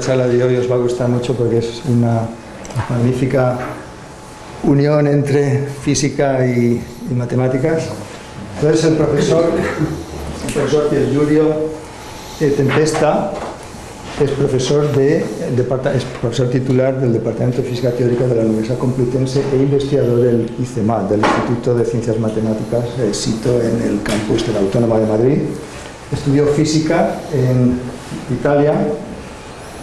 La charla de hoy os va a gustar mucho porque es una magnífica unión entre física y, y matemáticas. Entonces el profesor, el profesor Giulio eh, Tempesta es profesor, de, es profesor titular del Departamento de Física Teórica de la Universidad Complutense e investigador del ICEMAT, del Instituto de Ciencias Matemáticas, eh, SITO, en el campus de la Autónoma de Madrid. Estudió física en Italia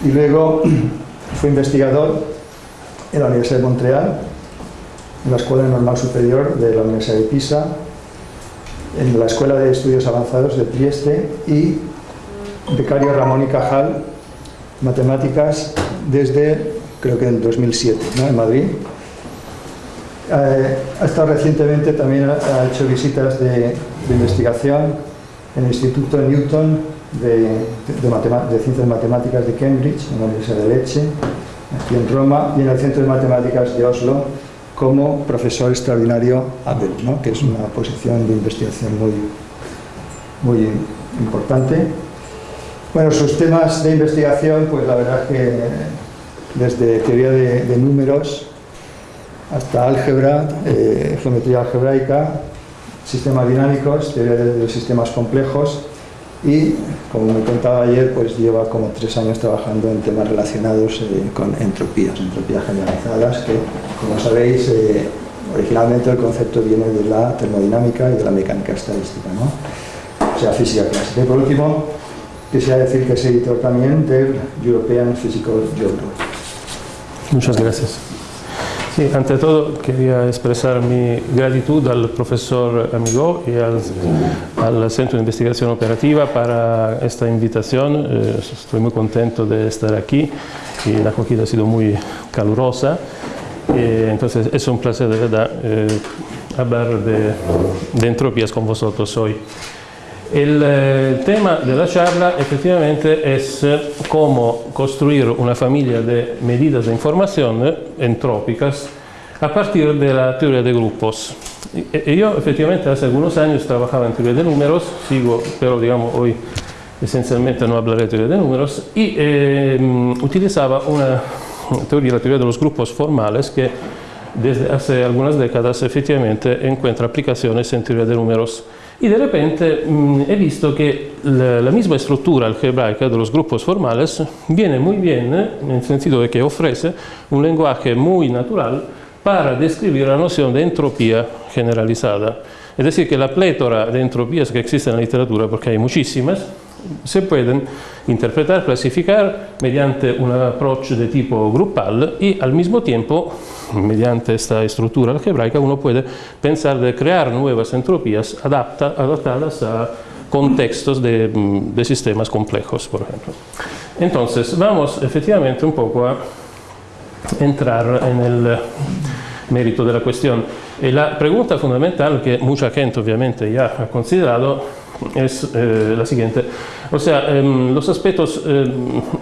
y luego fue investigador en la Universidad de Montreal, en la Escuela Normal Superior de la Universidad de Pisa, en la Escuela de Estudios Avanzados de Trieste y becario Ramón y Cajal, matemáticas desde, creo que en 2007, ¿no? en Madrid. Eh, ha estado recientemente, también ha hecho visitas de investigación en el Instituto Newton de, de, de, Ciencias Matemáticas de Cambridge, en la Universidad de Leche, aquí en Roma, y en el Centro de Matemáticas de Oslo, como profesor extraordinario Abel, ¿no? que es una posición de investigación muy, muy importante. Bueno, sus temas de investigación, pues la verdad que desde teoría de, números hasta álgebra, eh, geometría algebraica, sistemas dinámicos, teoría de, sistemas complejos, y como me contaba ayer pues lleva como tres años trabajando en temas relacionados eh, con entropías, entropías generalizadas que como sabéis eh, originalmente el concepto viene de la termodinámica y de la mecánica estadística ¿no? o sea física clásica. Y por último quisiera decir que es editor también del European Physical Journal Muchas gracias Ante todo quería expresar mi gratitud al profesor Amigo y al, Centro de Investigación Operativa para esta invitación. Eh, estoy muy contento de estar aquí y la acogida ha sido muy calurosa. Eh, entonces es un placer de verdad eh, hablar de entropías con vosotros hoy. El eh, tema de la charla efectivamente es eh, cómo construir una familia de medidas de información eh, entrópicas a partir de la teoría grupos. Y, yo efectivamente hace algunos años trabajaba en teoría de números, sigo, pero digamos hoy esencialmente no hablaré de teoría de números, y eh, utilizaba una teoría, la teoría de los grupos formales que desde hace algunas décadas efectivamente encuentra aplicaciones en teoría de números y de repente mmm, he visto que la, la, misma estructura algebraica de los grupos formales viene muy bien en el sentido de que ofrece un lenguaje muy natural para describir la noción de entropía generalizada. Es decir, que la plétora de entropías que existe en la literatura, porque hay muchísimas, se pueden interpretar, clasificar mediante un approach de tipo grupal y al mismo tiempo, mediante esta estructura algebraica, uno puede pensar de crear nuevas entropías adapta, adaptadas a contextos de, de, sistemas complejos, por ejemplo. Entonces, vamos efectivamente un poco a entrar en el mérito de la cuestión. Y la pregunta fundamental que mucha gente obviamente ya ha considerado es eh, la siguiente. O sea, eh, los aspectos eh,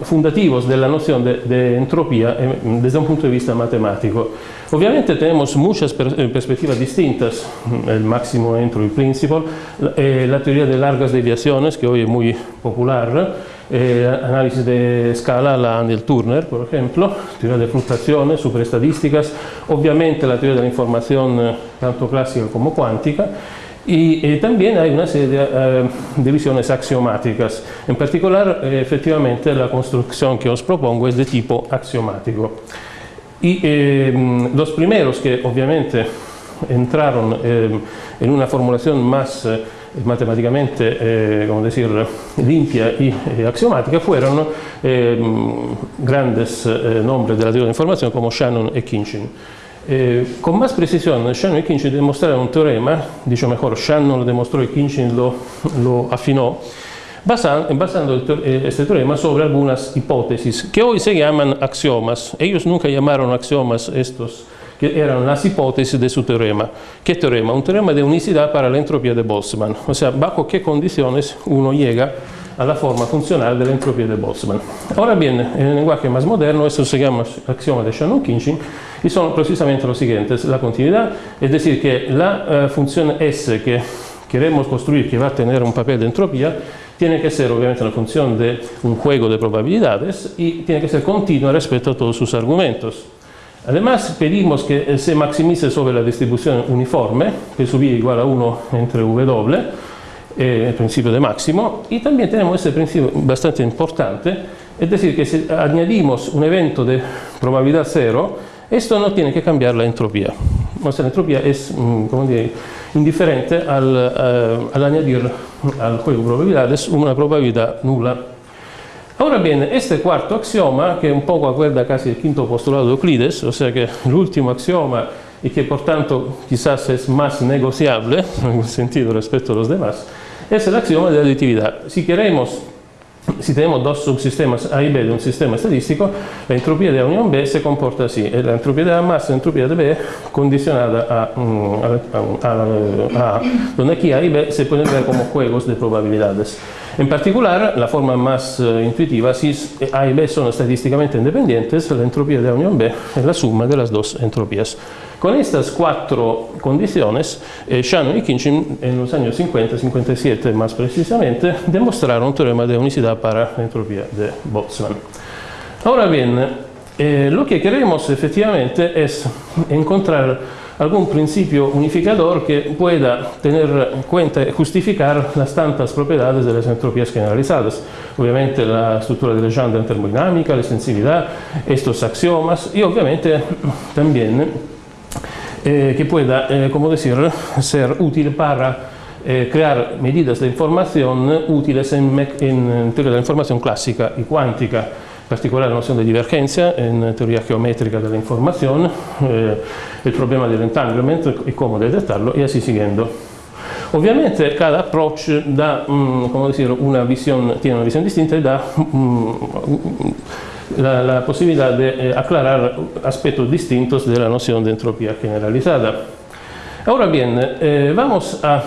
fundativos de la noción de, de entropía desde un punto de vista matemático. Obviamente tenemos muchas per perspectivas distintas, el máximo entropy principle, la, la teoría de largas deviaciones, que hoy es muy popular, eh, análisis de escala, la Daniel Turner, por ejemplo, teoría de fluctuaciones, superestadísticas, obviamente la teoría de la información tanto clásica como cuántica, y eh, también hay una serie de eh, divisiones axiomáticas. En particular, eh, efectivamente, la construcción que os propongo es de tipo axiomático. Y eh, los primeros que obviamente entraron en una formulación más matemáticamente, como decir, limpia y axiomática fueron grandes nombres de la teoría de información como Shannon y Kinchin. Eh, con más precisión, Shannon y Kinchin demostraron un teorema, dicho mejor, Shannon lo demostró y Kinchin lo, lo afinó, basando, basando el, eh, este teorema sobre algunas hipótesis que hoy se llaman axiomas. Ellos nunca llamaron axiomas estos, que eran las hipótesis de su teorema. ¿Qué teorema? Un teorema de unicidad para la entropía de Boltzmann. O sea, bajo qué condiciones uno llega a la forma funcional de la entropía de Boltzmann. Ahora bien, en el lenguaje más moderno, esto se llama axioma de Shannon-Kinchin, y son precisamente los siguientes. La continuidad, es decir, que la uh, función S que queremos construir, que va a tener un papel de entropía, tiene que ser obviamente una función de un juego de probabilidades y tiene que ser continua respecto a todos sus argumentos. Además, pedimos que se maximice sobre la distribución uniforme, que subía igual a 1 entre W, eh, el principio de máximo, y también tenemos este principio bastante importante, es decir, que si añadimos un evento de probabilidad cero, esto no tiene que cambiar la entropía. La entropía es mm, dire, indiferente al, uh, al, añadir al juego de probabilidades una probabilidad nula. Ahora bien, este cuarto axioma, que un poco acuerda casi el quinto postulado de Euclides, o sea que el último axioma y que por tanto quizás es más negociable en algún sentido respecto a los demás, es el axioma de aditividad. Si queremos si tenemos dos subsistemas A y B de un sistema estadístico, la entropía de A unión B se comporta así. La entropía de A más la entropía de B condicionada mm, a, a, a, donde aquí A y B se pueden ver como juegos de probabilidades. En particular, la forma más intuitiva, si A y B son estadísticamente independientes, la entropía de A B es la suma de las dos entropías. Con estas cuatro condiciones, eh, Shannon y Kinchin en los años 50, 57 más precisamente, demostraron un teorema de unicidad para la entropía Boltzmann. Ahora bien, eh, lo que queremos efectivamente es encontrar algún principio unificador que pueda tener en cuenta y justificar las tantas propiedades de las entropías generalizadas. Obviamente la estructura de Legendre en termodinámica, la extensividad, estos axiomas y obviamente también eh, que pueda, eh, como decir, ser útil para eh, crear medidas de información útiles en, en, teoría de la información clásica y cuántica, particolare la nozione di divergenza in teoria geometrica dell'informazione, eh, il problema del entanglement e come dettarlo e così seguendo. Ovviamente cada approccio dà, um, dire, una vision, tiene una visione distinta e dà mm, la, la, possibilità di eh, aclarare aspettos distintos della nozione di entropia generalizzata. Ora bien, eh, vamos a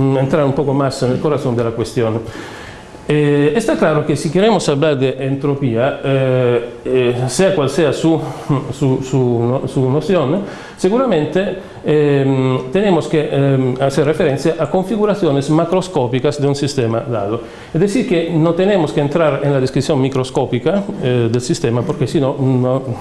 mm, um, entrar un poco más nel corazon della questione. Eh, está claro que si queremos hablar de entropía, eh, eh, sea cual sea su, su, su, su noción, seguramente eh, tenemos que eh, hacer referencia a configuraciones macroscópicas de un sistema dado. Es decir, que no tenemos que entrar en la descripción microscópica eh, del sistema porque si no,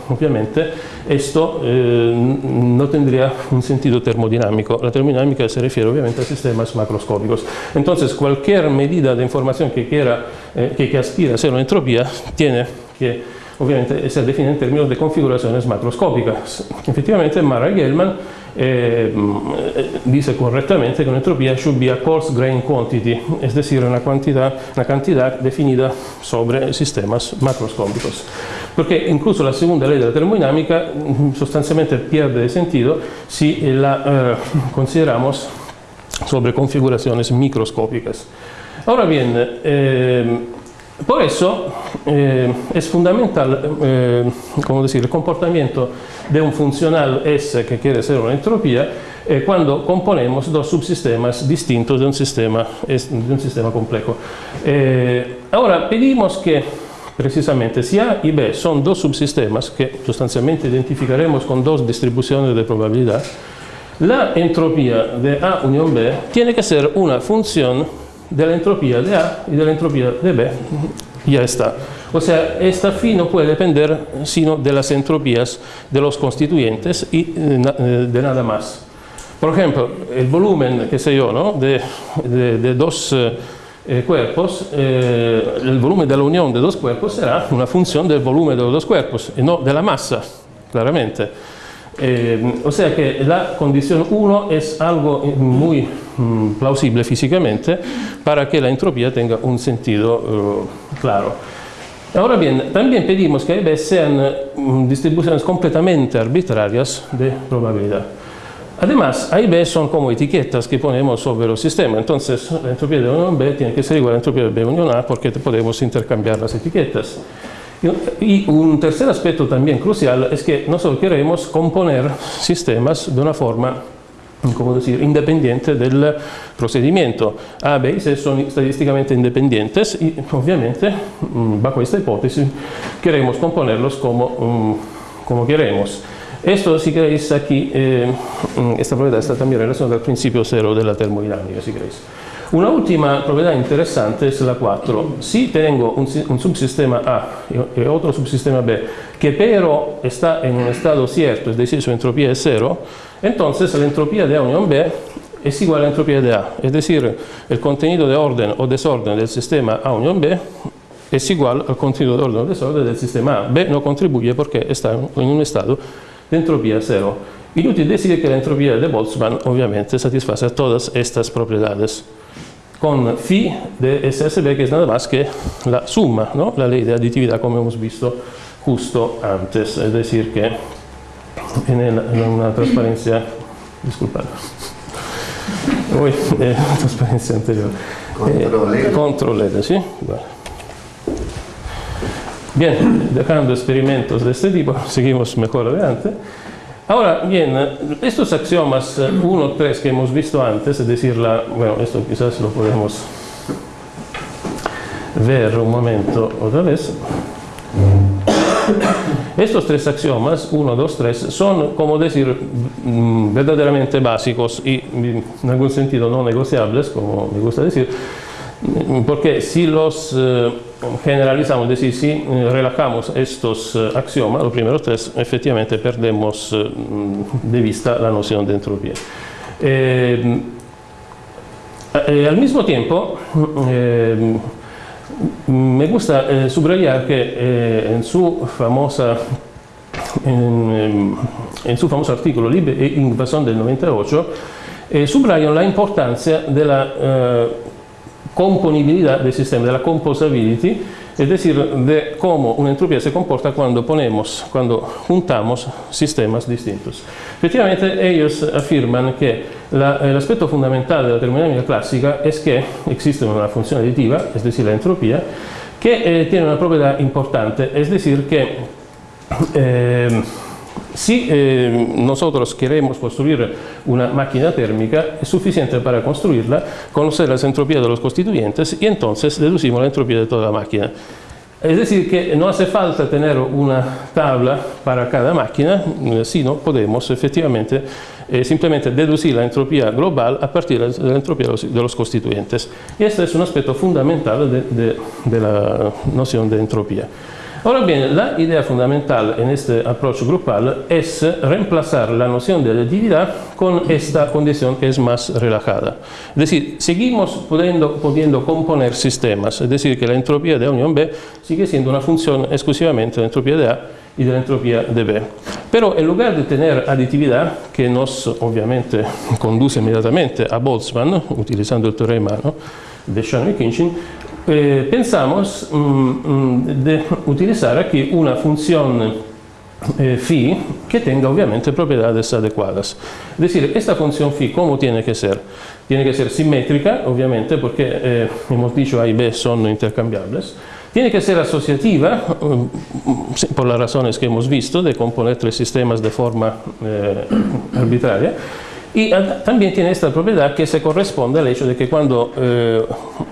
obviamente, esto no tendría un sentido termodinámico. La termodinámica se refiere obviamente a sistemas macroscópicos. Entonces, cualquier medida de información que quiera, que, que aspira a ser una entropía, tiene que obviamente ser definida en términos de configuraciones macroscópicas. Efectivamente, Mara y Gelman eh, dice correctamente que una entropía should be a coarse grain quantity, es decir, una cantidad, una cantidad definida sobre sistemas macroscópicos. Porque incluso la segunda ley de la termodinámica mm, sustancialmente pierde de sentido si la eh, consideramos sobre configuraciones microscópicas. Ahora bien, eh, por eso eh, es fundamental eh, como decir, el comportamiento de un funcional S que quiere ser una entropía eh, cuando componemos dos subsistemas distintos de un sistema, de un sistema complejo. Eh, ahora pedimos que precisamente si A y B son dos subsistemas que sustancialmente identificaremos con dos distribuciones de probabilidad, la entropía de A unión B tiene que ser una función de la entropía de A y de la entropía de B. Ya está. O sea, esta phi no puede depender sino de las entropías de los constituyentes y eh, eh, de nada más. Por ejemplo, el volumen, qué sé yo, ¿no? de, dos eh, cuerpos, el volumen de la unión de dos cuerpos será una función del volumen de los dos cuerpos y no de la masa, claramente. Eh, o sea que la condición 1 es algo muy mm, plausible físicamente para que la entropía tenga un sentido uh, claro. Ahora bien, también pedimos que B sean mm, distribuciones completamente arbitrarias de probabilidad. Además, A y B son como etiquetas que ponemos sobre el sistema, entonces la entropía de unión B tiene que ser igual a la entropía de B unión A porque podemos intercambiar las etiquetas. Y un tercer aspecto también crucial es que nosotros queremos componer sistemas de una forma como decir, independiente del procedimiento. A, B y C son estadísticamente independientes y obviamente mm, bajo esta hipótesis queremos componerlos como, mm, como queremos. Esto, si queréis, aquí, eh, mm, esta propiedad está también relacionada al principio cero de la termodinámica, si queréis. Una última propiedad interesante es la 4. Si tengo un, un, subsistema A y otro subsistema B, que pero está en un estado cierto, es decir, su entropía es cero, entonces la entropía de A unión B es igual a la entropía A. Es decir, el contenido de orden o desorden del sistema A unión B es igual al contenido de orden o desorden del sistema A. B no contribuye porque está en un estado de entropía cero. Inútil decir que la entropía de Boltzmann obviamente satisface todas estas propiedades con phi de SSB que es nada más que la suma, ¿no? la ley de aditividad como hemos visto justo antes, es decir que en, el, en una transparencia, disculpad, Uy, eh, transparencia anterior. Eh, control LED, ¿sí? Vale. Bien, dejando experimentos de este tipo, seguimos mejor adelante. Ahora, bien, estos axiomas 1, eh, 3 que hemos visto antes, es decir, bueno, esto quizás lo podemos ver un momento otra vez. Estos tres axiomas, 1, 2, 3, son, como decir, mm, verdaderamente básicos y en algún sentido no negociables, como me gusta decir, porque si los eh, generalizamos, es decir, si eh, relajamos estos eh, axiomas, los primeros tres, efectivamente perdemos de vista la noción de entropía. al mismo tiempo, me gusta subrayar que en su famosa en, en, su famoso artículo Libre e Invasión del 98 eh, subrayan la importancia de la eh, componibilidad del sistema, de la composability, es decir, de cómo una entropía se comporta cuando ponemos, cuando juntamos sistemas distintos. Efectivamente, ellos afirman que el aspecto fundamental de la termodinámica clásica es que existe una función aditiva, es decir, la entropía, que eh, tiene una propiedad importante, es decir, que eh, si eh, nosotros queremos construir una máquina térmica, es suficiente para construirla conocer las entropías de los constituyentes y entonces deducimos la entropía de toda la máquina. Es decir, que no hace falta tener una tabla para cada máquina, eh, sino podemos efectivamente eh, simplemente deducir la entropía global a partir de la entropía de los constituyentes. Y este es un aspecto fundamental de, de, de la noción de entropía. Ahora bien, la idea fundamental en este approach grupal es reemplazar la noción de aditividad con esta condición que es más relajada. Es decir, seguimos pudiendo, pudiendo componer sistemas, es decir, que la entropía de unión B sigue siendo una función exclusivamente de la entropía A y de la entropía B. Pero en lugar de tener aditividad, que nos obviamente conduce inmediatamente a Boltzmann, utilizando el teorema ¿no? de Shannon y Kinchin, eh, pensamos mm, mm, de utilizar aquí una función eh, phi que tenga obviamente propiedades adecuadas. Es decir, esta función phi, ¿cómo tiene que ser? Tiene que ser simétrica, obviamente, porque eh, hemos dicho A y B son intercambiables. Tiene que ser asociativa, mm, por las razones que hemos visto, de componer tres sistemas de forma eh, arbitraria. Y también tiene esta propiedad que se corresponde al hecho de que cuando eh,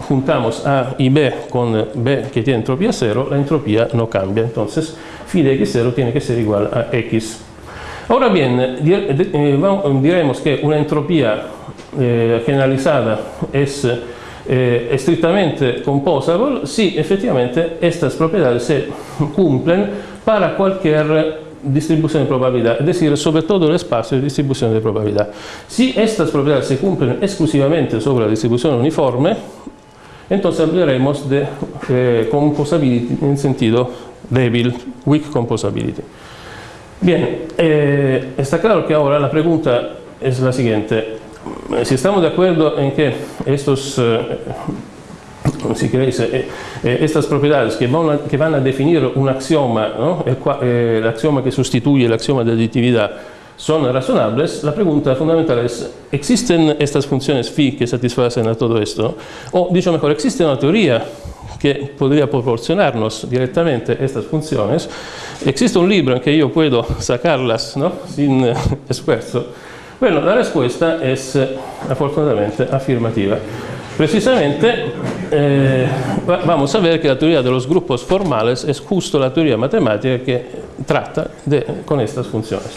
juntamos A y B con B que tiene entropía cero, la entropía no cambia. Entonces, phi de x0 tiene que ser igual a x. Ahora bien, eh, diremos que una entropía eh, generalizada es eh, estrictamente composable si efectivamente estas propiedades se cumplen para cualquier distribución de probabilidad, es decir, sobre todo el espacio de distribución de probabilidad. Si estas propiedades se cumplen exclusivamente sobre la distribución uniforme, entonces hablaremos de eh, composability en sentido débil, weak composability. Bien, eh, está claro que ahora la pregunta es la siguiente. Si estamos de acuerdo en que estos eh, si queréis, eh, eh, estas propiedades que van, a, que a, definir un axioma, ¿no? el, eh, el, axioma que sustituye el axioma de aditividad, la pregunta fundamental es, ¿existen estas funciones phi que satisfacen a todo esto? O, dicho mejor, ¿existe una teoría que podría proporcionarnos directamente estas funciones? ¿Existe un libro en que yo puedo sacarlas ¿no? sin esfuerzo? Bueno, la respuesta es, afortunadamente, afirmativa. Precisamente eh, vamos a ver que la teoría de los grupos formales es justo la teoría matemática que trata de, con estas funciones.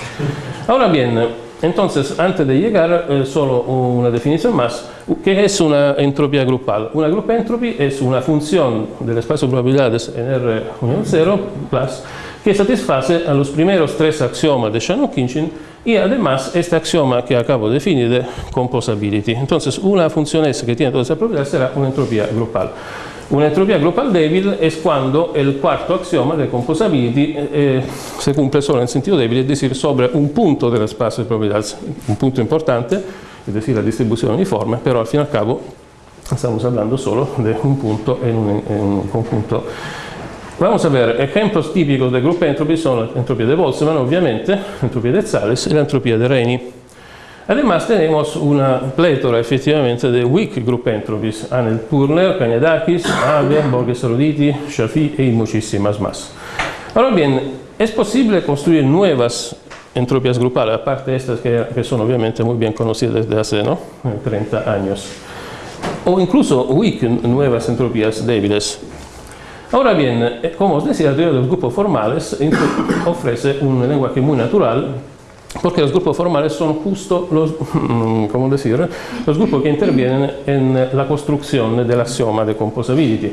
Ahora bien, Entonces, antes de llegar, eh, solo una definición más. ¿Qué es una entropía grupal? Una group entropy es una función del espacio de probabilidades en R unión 0 plus, que satisface a los primeros tres axiomas de Shannon-Kinchin y además este axioma que acabo de definir de composability. Entonces, una función S que tiene todas esas propiedades será una entropía grupal. Una entropía grupal débil es cuando el cuarto axioma de composability eh, eh, se cumple solo en sentido débil, es decir, sobre un punto del espacio de probabilidades, un punto importante, es decir, la distribución uniforme, pero al fin y al cabo estamos hablando solo de un punto en un, en un conjunto. Vamos a ver, ejemplos típicos de group entropy son la entropía de Boltzmann, obviamente, la entropía de Zales y la entropía de Reni. Además tenemos una plétora efectivamente de weak group entropies, Anel Turner, Cañadakis, Abe, Borges Roditi, Shafi y muchísimas más. Ahora bien, es posible construir nuevas entropías grupales, aparte de estas que, que son obviamente muy bien conocidas desde hace ¿no? 30 años, o incluso weak nuevas entropías débiles. Ahora bien, eh, como os decía, la teoría de los grupos formales ofrece un lenguaje muy natural porque los grupos formales son justo los, ¿cómo decir? los grupos que intervienen en la construcción del axioma de composability.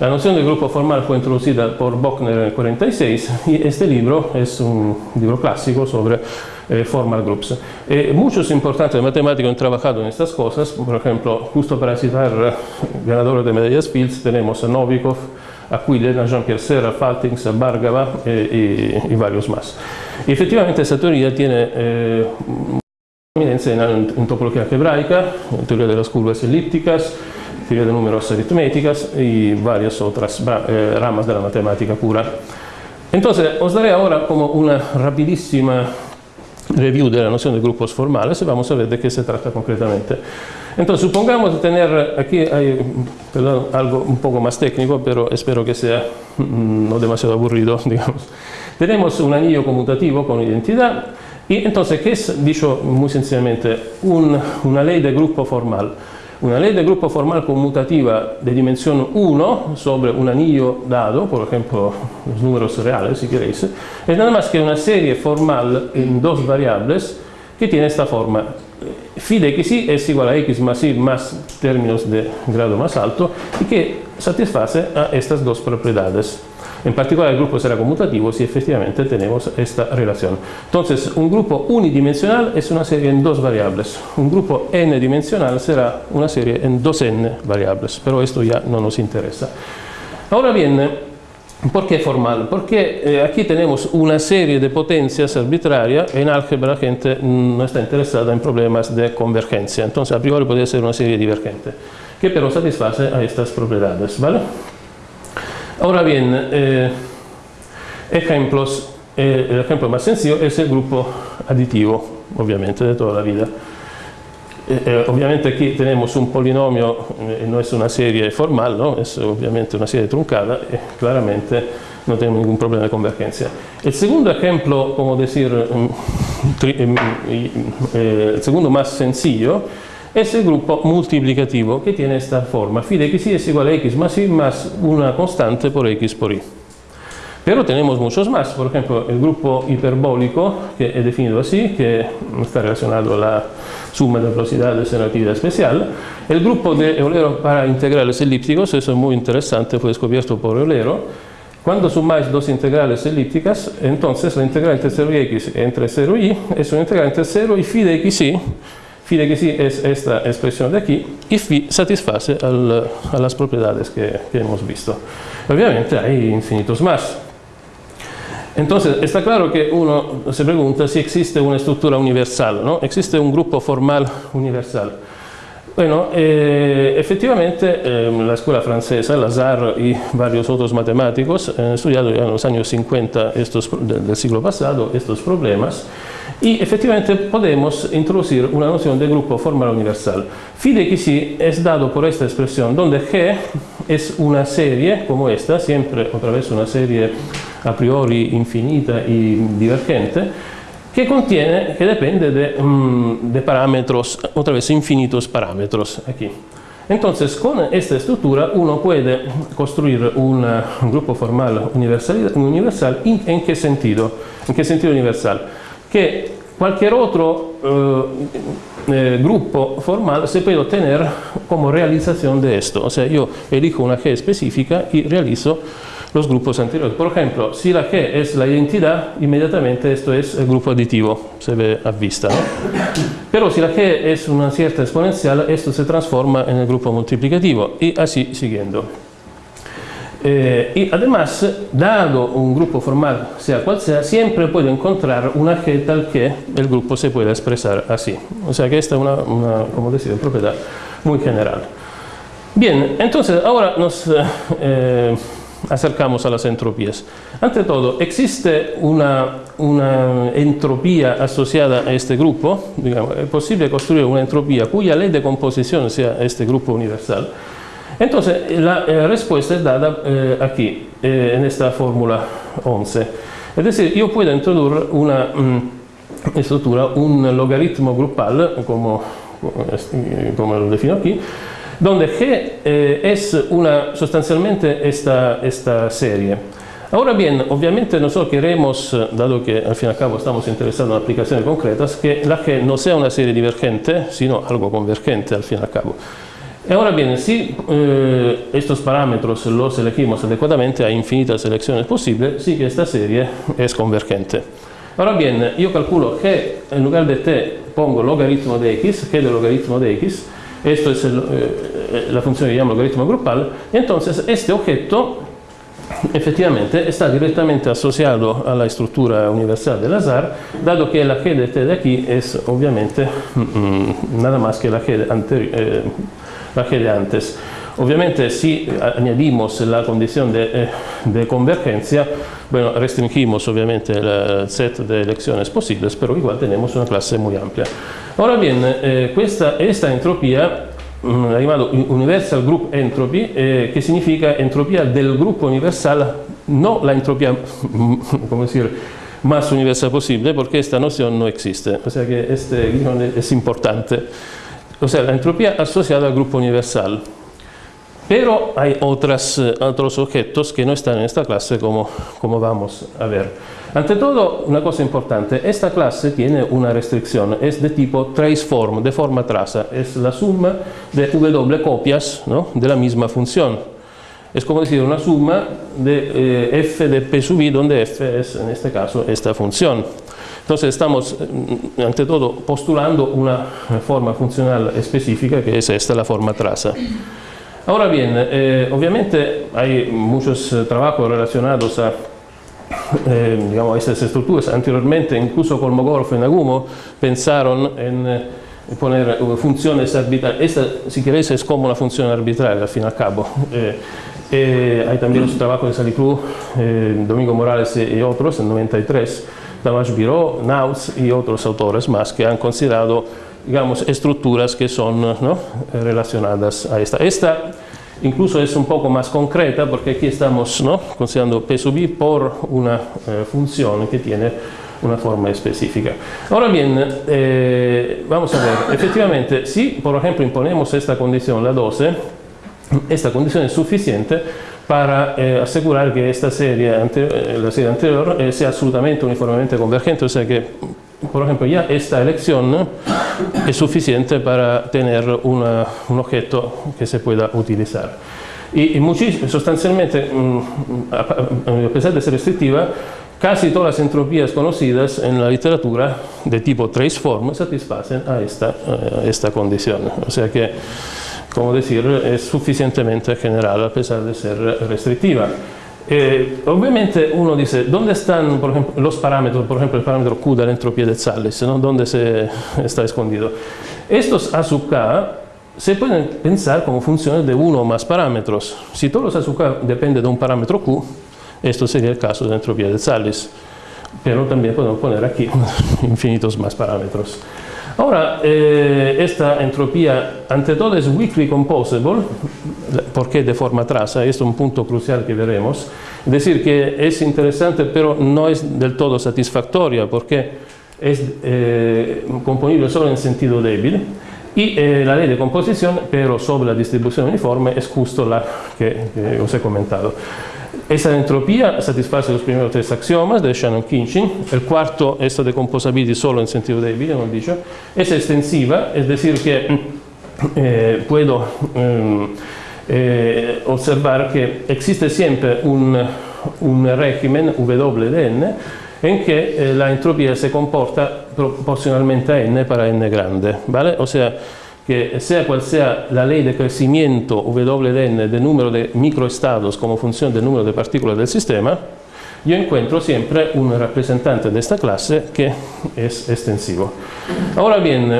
La noción de grupo formal fue introducida por Bochner en el 46 y este libro es un libro clásico sobre eh, formal groups. Eh, muchos importantes matemáticos han trabajado en estas cosas, por ejemplo, justo para citar ganadores de medallas Fields, tenemos a Novikov, Aquilina, a Jean-Pierre Serra, Faltings, Bargava eh, y, y, varios efectivamente esta teoría tiene eh, prominencia en, en, topología algebraica, en teoría de las curvas elípticas, teoría de números aritméticas y varias otras eh, ramas de la matemática pura. Entonces, os daré ahora como una rapidísima review de la noción de grupos formales vamos a ver de qué se trata concretamente. Entonces, supongamos tener, aquí hay perdón, algo un poco más técnico, pero espero que sea mm, no demasiado aburrido, digamos. Tenemos un anillo conmutativo con identidad y entonces, ¿qué es, dicho muy sencillamente? Un, una ley de grupo formal. Una ley de grupo formal conmutativa de dimensión 1 sobre un anillo dado, por ejemplo, los números reales, si queréis, es nada más que una serie formal en dos variables que tiene esta forma phi de xy es igual a x más y más términos de grado más alto y que satisface a estas dos propiedades. En particular el grupo será conmutativo si efectivamente tenemos esta relación. Entonces un grupo unidimensional es una serie en dos variables. Un grupo n-dimensional será una serie en dos n variables, pero esto ya no nos interesa. Ahora bien, ¿Por qué formal? Porque eh, aquí tenemos una serie de potencias arbitrarias, en álgebra la gente no está interesada en problemas de convergencia, entonces a priori podría ser una serie divergente, que pero satisface a estas propiedades, ¿vale? Ahora bien, eh, ejemplos, eh, el ejemplo más sencillo es el grupo aditivo, obviamente, de toda la vida. Eh, eh, obviamente aquí tenemos un polinomio, eh, no es una serie formal, ¿no? es obviamente una serie truncada, y claramente no tenemos ningún problema de convergencia. El segundo ejemplo, como decir, mm, mm, el segundo más sencillo, es el grupo multiplicativo que tiene esta forma, phi de x es igual a x más y más una constante por x por y. Pero tenemos muchos más, por ejemplo, el grupo hiperbólico, que he definido así, que está relacionado a la suma de velocidades en relatividad especial. El grupo de Eulero para integrales elípticos, eso es muy interesante, fue descubierto por Eulero. Cuando sumáis dos integrales elípticas, entonces la integral entre 0 y x entre 0 y y es una integral entre 0 y phi de x y. Phi de x y es esta expresión de aquí y phi satisface al, a las propiedades que, que hemos visto. Obviamente hay infinitos más. Entonces, está claro que uno se pregunta si existe una estructura universal, ¿no? Existe un grupo formal universal. Bueno, eh, efectivamente eh, la escuela francesa, Lazare y varios otros matemáticos han estudiado en los años 50 estos, del siglo pasado estos problemas y efectivamente podemos introducir una noción de grupo formal universal. Phi de es dado por esta expresión donde G es una serie como esta, siempre otra vez una serie a priori infinita y divergente, que contiene, que depende de, um, de parámetros, otra vez infinitos parámetros aquí. Entonces, con esta estructura uno puede construir un, un grupo formal universal, universal ¿en qué sentido? ¿En qué sentido universal? Que cualquier otro eh, grupo formal se puede obtener como realización de esto. O sea, yo elijo una G específica y realizo los grupos anteriores. Por ejemplo, si la G es la identidad, inmediatamente esto es el grupo aditivo, se ve a vista. Pero si la G es una cierta exponencial, esto se transforma en el grupo multiplicativo y así siguiendo. Eh, y además, dado un grupo formal, sea cual sea, siempre puedo encontrar una G tal que el grupo se pueda expresar así. O sea que esta es una, como decía, propiedad muy general. Bien, entonces ahora nos eh, acercamos a las entropías. Ante todo, ¿existe una, entropía asociada a este grupo? Digamos, ¿Es posible construir una entropía cuya ley de composición sea este grupo universal? Entonces, la eh, respuesta es dada eh, aquí, eh, en esta fórmula 11. Es decir, yo puedo introducir una mm, estructura, un logaritmo grupal, como lo defino aquí, donde G es una, sustancialmente esta, esta serie. Ahora bien, obviamente nosotros queremos, dado que al fin y al cabo estamos interesados en aplicaciones concretas, que la G no sea una serie divergente, sino algo convergente al fin y al cabo. Ahora bien, si eh, estos parámetros los elegimos adecuadamente, hay infinitas elecciones posibles, sí que esta serie es convergente. Ahora bien, yo calculo que en lugar de t pongo logaritmo de x, g de logaritmo de x, esto es eh, la función que llamo logaritmo grupal, entonces este objeto efectivamente está directamente asociado a la estructura universal del azar, dado que la g de t de aquí es obviamente mm, mm, nada más que la g anterior. Eh, de antes. Obviamente si añadimos la condición de, eh, de, convergencia, bueno, restringimos obviamente el set de elecciones posibles, pero igual tenemos una clase muy amplia. Ahora bien, eh, questa, esta entropía mm, la llamado Universal Group Entropy, eh, que significa entropía del grupo universal, no la entropía, como decir, más universal posible, porque esta noción no existe. O sea que este es importante o sea, la entropía asociada al grupo universal. Pero hay otras, eh, otros objetos que no están en esta clase como, como vamos a ver. Ante todo, una cosa importante, esta clase tiene una restricción, es de tipo traceform, de forma traza, es la suma de w copias ¿no? de la misma función. Es como decir una suma de eh, f de p sub i, donde f es en este caso esta función. Entonces estamos, mm, ante todo, postulando una forma funcional específica que es esta, la forma traza. Ahora bien, eh, obviamente hay muchos eh, trabajos relacionados a eh, digamos, estas estructuras. Anteriormente, incluso Kolmogorov y Nagumo pensaron en poner funciones arbitrarias. Esta, si queréis, es como una función arbitraria, al fin y al cabo. hay también los trabajos de Salicru, Domingo Morales y otros, en 93, Tamás Biro, Naus y otros autores más que han considerado digamos, estructuras que son ¿no? relacionadas a esta. Esta incluso es un poco más concreta porque aquí estamos ¿no? considerando P sub i por una eh, función que tiene una forma específica. Ahora bien, eh, vamos a ver, efectivamente, si por ejemplo imponemos esta condición, la 12, esta condición es suficiente para eh, asegurar que esta serie, eh, la serie anterior eh, sea absolutamente uniformemente convergente, o sea que, por ejemplo, ya esta elección es suficiente para tener una, un objeto que se pueda utilizar. Y, y mm, a pesar de ser restrictiva, casi todas las entropías conocidas en la literatura de tipo trace form satisfacen a esta, a esta condición. O sea que como decir, es suficientemente general a pesar de ser restrictiva. Eh, obviamente uno dice, ¿dónde están por ejemplo, los parámetros? Por ejemplo, el parámetro Q de la entropía de Zales, ¿no? ¿dónde se está escondido? Estos A sub K se pueden pensar como funciones de uno o más parámetros. Si todos los A sub K dependen de un parámetro Q, esto sería el caso de la entropía de Zales. Pero también podemos poner aquí infinitos más parámetros. Ahora, eh, esta entropía, ante todo, es weakly composable, porque de forma traza, es un punto crucial que veremos. Es decir, que es interesante, pero no es del todo satisfactoria, porque es eh, componible solo en sentido débil. Y eh, la ley de composición, pero sobre la distribución uniforme, es justo la que, que os he comentado. Esta entropía satisface los primeros tres axiomas de Shannon-Kinchin, el cuarto, esta de composability solo en sentido débil, hemos dicho, es extensiva, es decir que eh, puedo eh, eh, observar que existe siempre un, un régimen W de n en que eh, la entropía se comporta proporcionalmente a n para n grande, ¿vale? O sea, que sea cual sea la ley de crecimiento W de n del número de microestados como función del número de partículas del sistema, yo encuentro siempre un representante de esta clase que es extensivo. Ahora bien,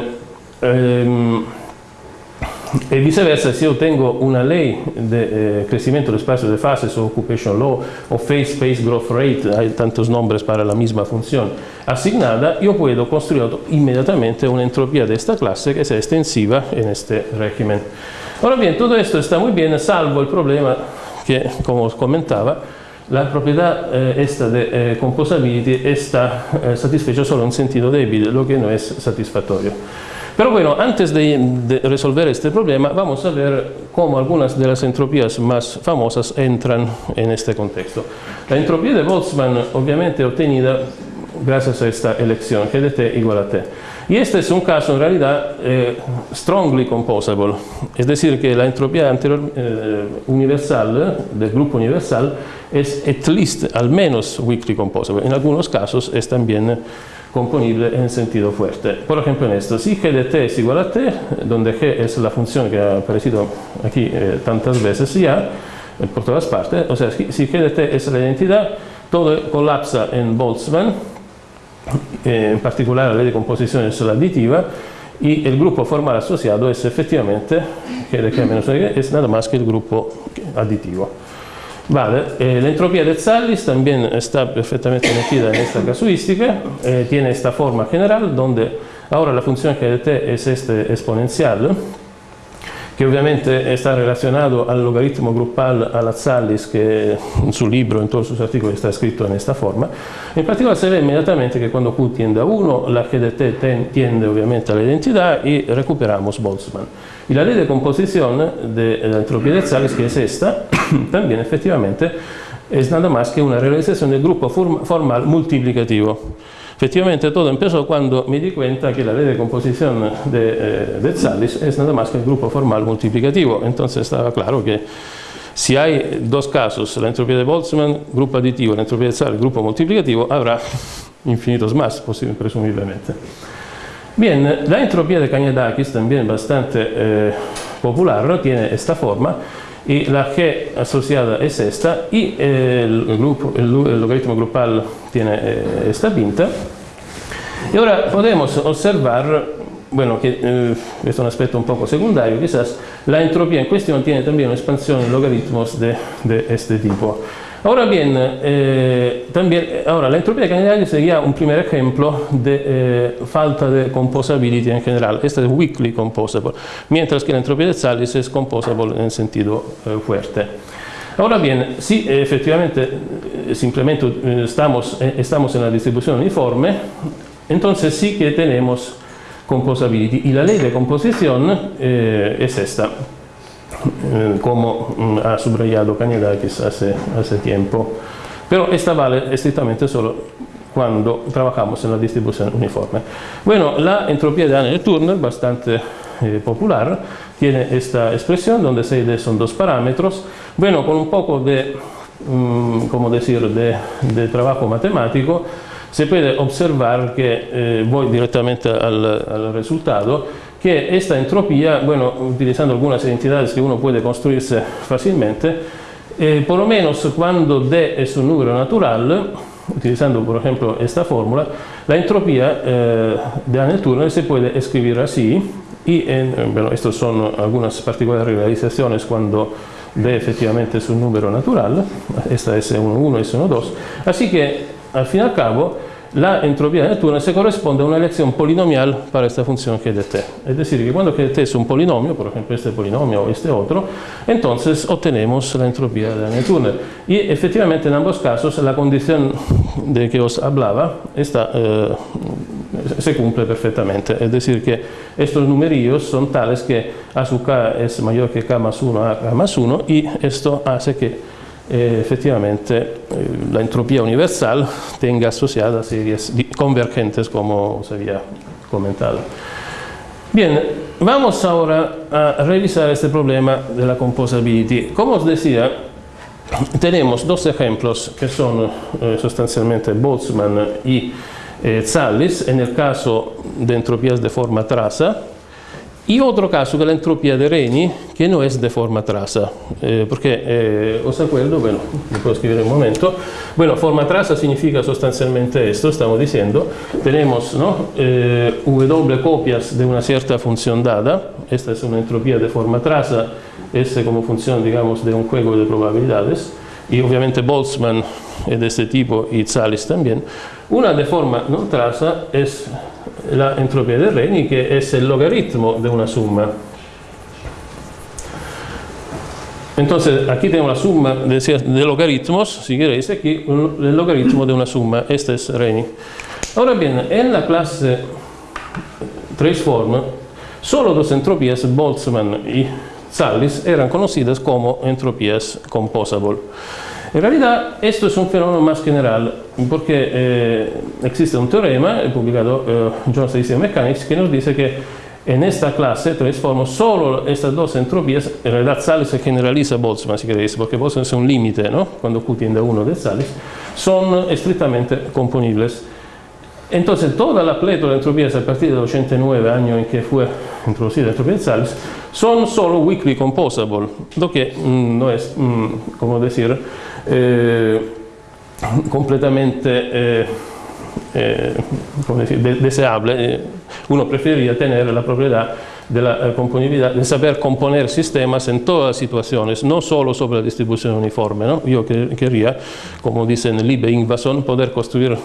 eh, e viceversa se io tengo una lei di eh, crescimento del spazio di fase su occupation law o face space growth rate hai tantos nombres para la misma funzione assignata io puedo costruire immediatamente un'entropia di questa classe che sia estensiva in questo regimen ora bien tutto questo sta molto bene salvo il problema che come commentava la proprietà eh, esta eh, composability está eh, satisfecha solo in sentito debito, lo che non è satisfattorio. Pero bueno, antes de, resolver este problema, vamos a ver cómo algunas de las entropías más famosas entran en este contexto. La entropía de Boltzmann, obviamente obtenida gracias a esta elección, G de T igual a T. Y este es un caso en realidad eh, strongly composable, es decir, que la entropía anterior, eh, universal, del grupo universal, es at least, al menos weakly composable. En algunos casos es también componible en sentido fuerte. Por ejemplo, en esto, si g de t es igual a t, donde g es la función que ha aparecido aquí eh, tantas veces ya, eh, por todas partes, o sea, si g de t es la identidad, todo colapsa en Boltzmann, eh, en particular la ley de la aditiva, y el grupo formal asociado es efectivamente g de k menos es nada más que el grupo aditivo. Vale, eh, l'entropía de Zallis también está perfectamente metida en esta casuística, eh, tiene esta forma general donde ahora la función que de t es este exponencial, que obviamente está relacionado al logaritmo grupal alla Zallis che in suo libro, in tutti i suoi articoli, sta scritto in questa forma. In particolare si vede immediatamente che quando Q tiende a 1, la che de t tiende ovviamente all'identità e recuperiamo Boltzmann. Y la ley de composición de la entropía de Zallis, que es esta, también efectivamente es nada más que una realización del grupo formal multiplicativo. Efectivamente todo empezó cuando me di cuenta que la ley de composición de, eh, Zallis es nada más que el grupo formal multiplicativo. Entonces estaba claro que si hay dos casos, la entropía de Boltzmann, grupo aditivo, la entropía de Zallis, grupo multiplicativo, habrá infinitos más, presumiblemente. Bien, la entropía de Cañadakis, también bastante eh, popular, tiene esta forma y la G asociada es esta y el, grupo, el, logaritmo grupal tiene eh, esta pinta. Y ahora podemos observar, bueno, que eh, es un aspecto un poco secundario quizás, la entropía en cuestión tiene también una expansión en logaritmos de, de este tipo. Ahora bien, eh, también, ahora la entropía general sería un primer ejemplo de eh, falta de composability en general. Esta es weakly composable, mientras que la entropía de Zallis es composable en sentido eh, fuerte. Ahora bien, si efectivamente simplemente estamos, estamos en la distribución uniforme, entonces sí que tenemos composability y la ley de composición es esta. Eh, como mm, ha subrayado Cañadakis hace, hace tiempo. Pero esta vale estrictamente solo cuando trabajamos en la distribución uniforme. Bueno, la entropía de Anne-Turner, bastante eh, popular, tiene esta expresión donde C son dos parámetros. Bueno, con un poco de, mm, como decir, de, de, trabajo matemático, se puede observar que, eh, voy directamente al, al resultado, que esta entropía, bueno, utilizando algunas identidades que uno puede construirse fácilmente, eh, por lo menos cuando D es un número natural, utilizando por ejemplo esta fórmula, la entropía eh, de Hamilton se puede escribir así, y en, bueno, estas son algunas particulares realizaciones cuando D efectivamente es un número natural, esta es 1,1, es 1,2, así que al fin y al cabo la entropía de túnel se corresponde a una elección polinomial para esta función g de t. Es decir, que cuando g t es un polinomio, por ejemplo este polinomio o este otro, entonces obtenemos la entropía de túnel. Y efectivamente en ambos casos la condición de que os hablaba está, eh, se cumple perfectamente. Es decir, que estos numerillos son tales que a sub k es mayor que k más 1 a k más 1 y esto hace que eh, efectivamente eh, la entropía universal tenga asociada series convergentes como se había comentado. Bien, vamos ahora a revisar este problema de la composability. Como os decía, tenemos dos ejemplos que son eh, Boltzmann y eh, Zallis, en el caso de entropías de forma traza, y otro caso que la entropía de Reni, que no es de forma traza, eh, porque eh, os acuerdo, bueno, lo puedo escribir un momento, bueno, forma traza significa sustancialmente esto, estamos diciendo, tenemos ¿no? eh, W copias de una cierta función dada, esta es una entropía de forma traza, S como función, digamos, de un juego de probabilidades, y obviamente Boltzmann es de este tipo y Zallis también, una de forma no traza es la entropía de Reni, que es el logaritmo de una suma. Entonces, aquí tenemos la suma de, de logaritmos, si queréis, aquí el logaritmo de una suma, este es Reni. Ahora bien, en la clase traceform, solo dos entropías, Boltzmann y Zallis, eran conocidas como entropías composable. En realidad, esto es un fenómeno más general, porque eh, existe un teorema publicado eh, John Statistical Mechanics que nos dice que en esta clase transformo solo estas dos entropías, en realidad se generaliza Boltzmann si queréis, porque Boltzmann es un límite, ¿no? cuando Q tiende a 1 de Zallis, son estrictamente componibles. Entonces, toda la plétora de entropías a partir del 89, año en que fue introducida la entropía de Zallis, son solo weakly composable, lo que mm, no es, mm, como decir, eh, completamente eh, eh, deseable. Uno preferiría tener la propiedad de la componibilidad, de saber componer sistemas en todas situaciones, no solo sobre la distribución uniforme. ¿no? Yo querría, como dicen Liebe Ingvason, poder construir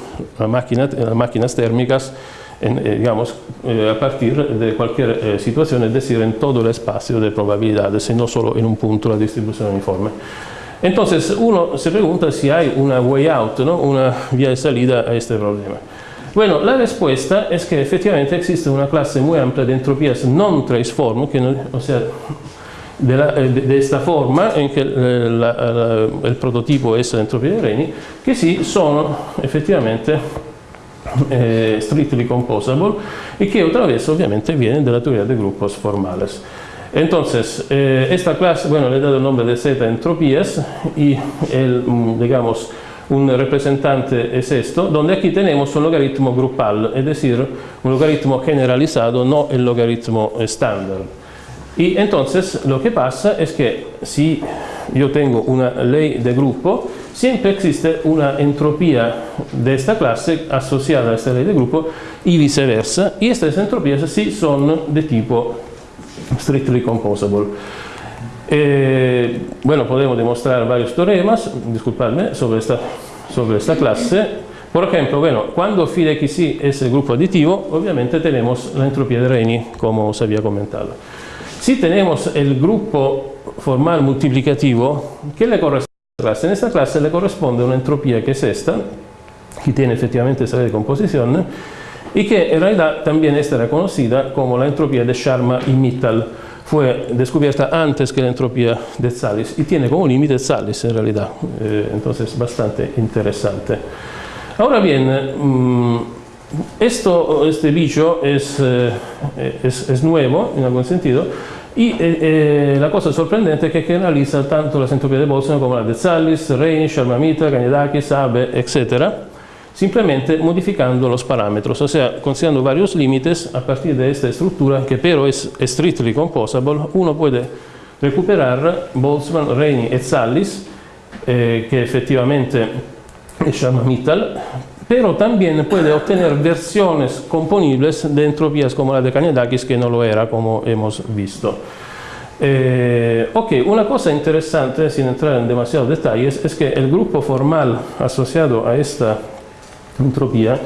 máquinas, máquinas térmicas digamos, a partir de cualquier situación, es decir, en todo el espacio de probabilidades y no solo en un punto la distribución uniforme. Entonces uno se pregunta si hay una way out, ¿no? una vía de salida a este problema. Bueno, la respuesta es que efectivamente existe una clase muy amplia de entropías non traceform, que o sea, de, la, eh, de, esta forma en que eh, la, la, el prototipo es la entropía de Reni, che sì sono effettivamente eh, strictly composable e che otra vez ovviamente viene dalla teoria de grupos formales. Entonces, eh, esta clase, bueno, le he dado el nombre de Z entropías y el, mm, digamos, un representante es esto, donde aquí tenemos un logaritmo grupal, es decir, un logaritmo generalizado, no el logaritmo estándar. Y entonces lo que pasa es que si yo tengo una ley de grupo, siempre existe una entropía de esta clase asociada a esta ley de grupo y viceversa, y estas entropías sí son de tipo strictly composable. Eh, bueno, podemos demostrar varios teoremas, disculpadme, sobre esta, sobre esta clase. Por ejemplo, bueno, cuando phi de xy es el grupo aditivo, obviamente tenemos la entropía de Reni, como os había comentado. Si tenemos el grupo formal multiplicativo, ¿qué le corresponde a esta clase? En esta clase le corresponde una entropía que es esta, que tiene efectivamente esa de composición, y que en realidad también está reconocida como la entropía de Sharma y Mittal. Fue descubierta antes que la entropía de Zallis y tiene como límite Zallis en realidad, eh, entonces bastante interesante. Ahora bien, mmm, esto, este bicho es, eh, es, es, nuevo en algún sentido y eh, la cosa sorprendente es que generaliza tanto las entropías de Boltzmann como la de Zallis, Reini, Sharma Mittal, Ganyadakis, Abe, etcétera simplemente modificando los parámetros, o sea, considerando varios límites a partir de esta estructura que pero es strictly composable, uno puede recuperar Boltzmann, Reini e Zallis, eh, que efectivamente es Sharma-Mittal, pero también puede obtener versiones componibles de entropías como la Kanyadakis, que no lo era, como hemos visto. Eh, ok, una cosa interesante, sin entrar en demasiados detalles, es que el grupo formal asociado a esta entropía,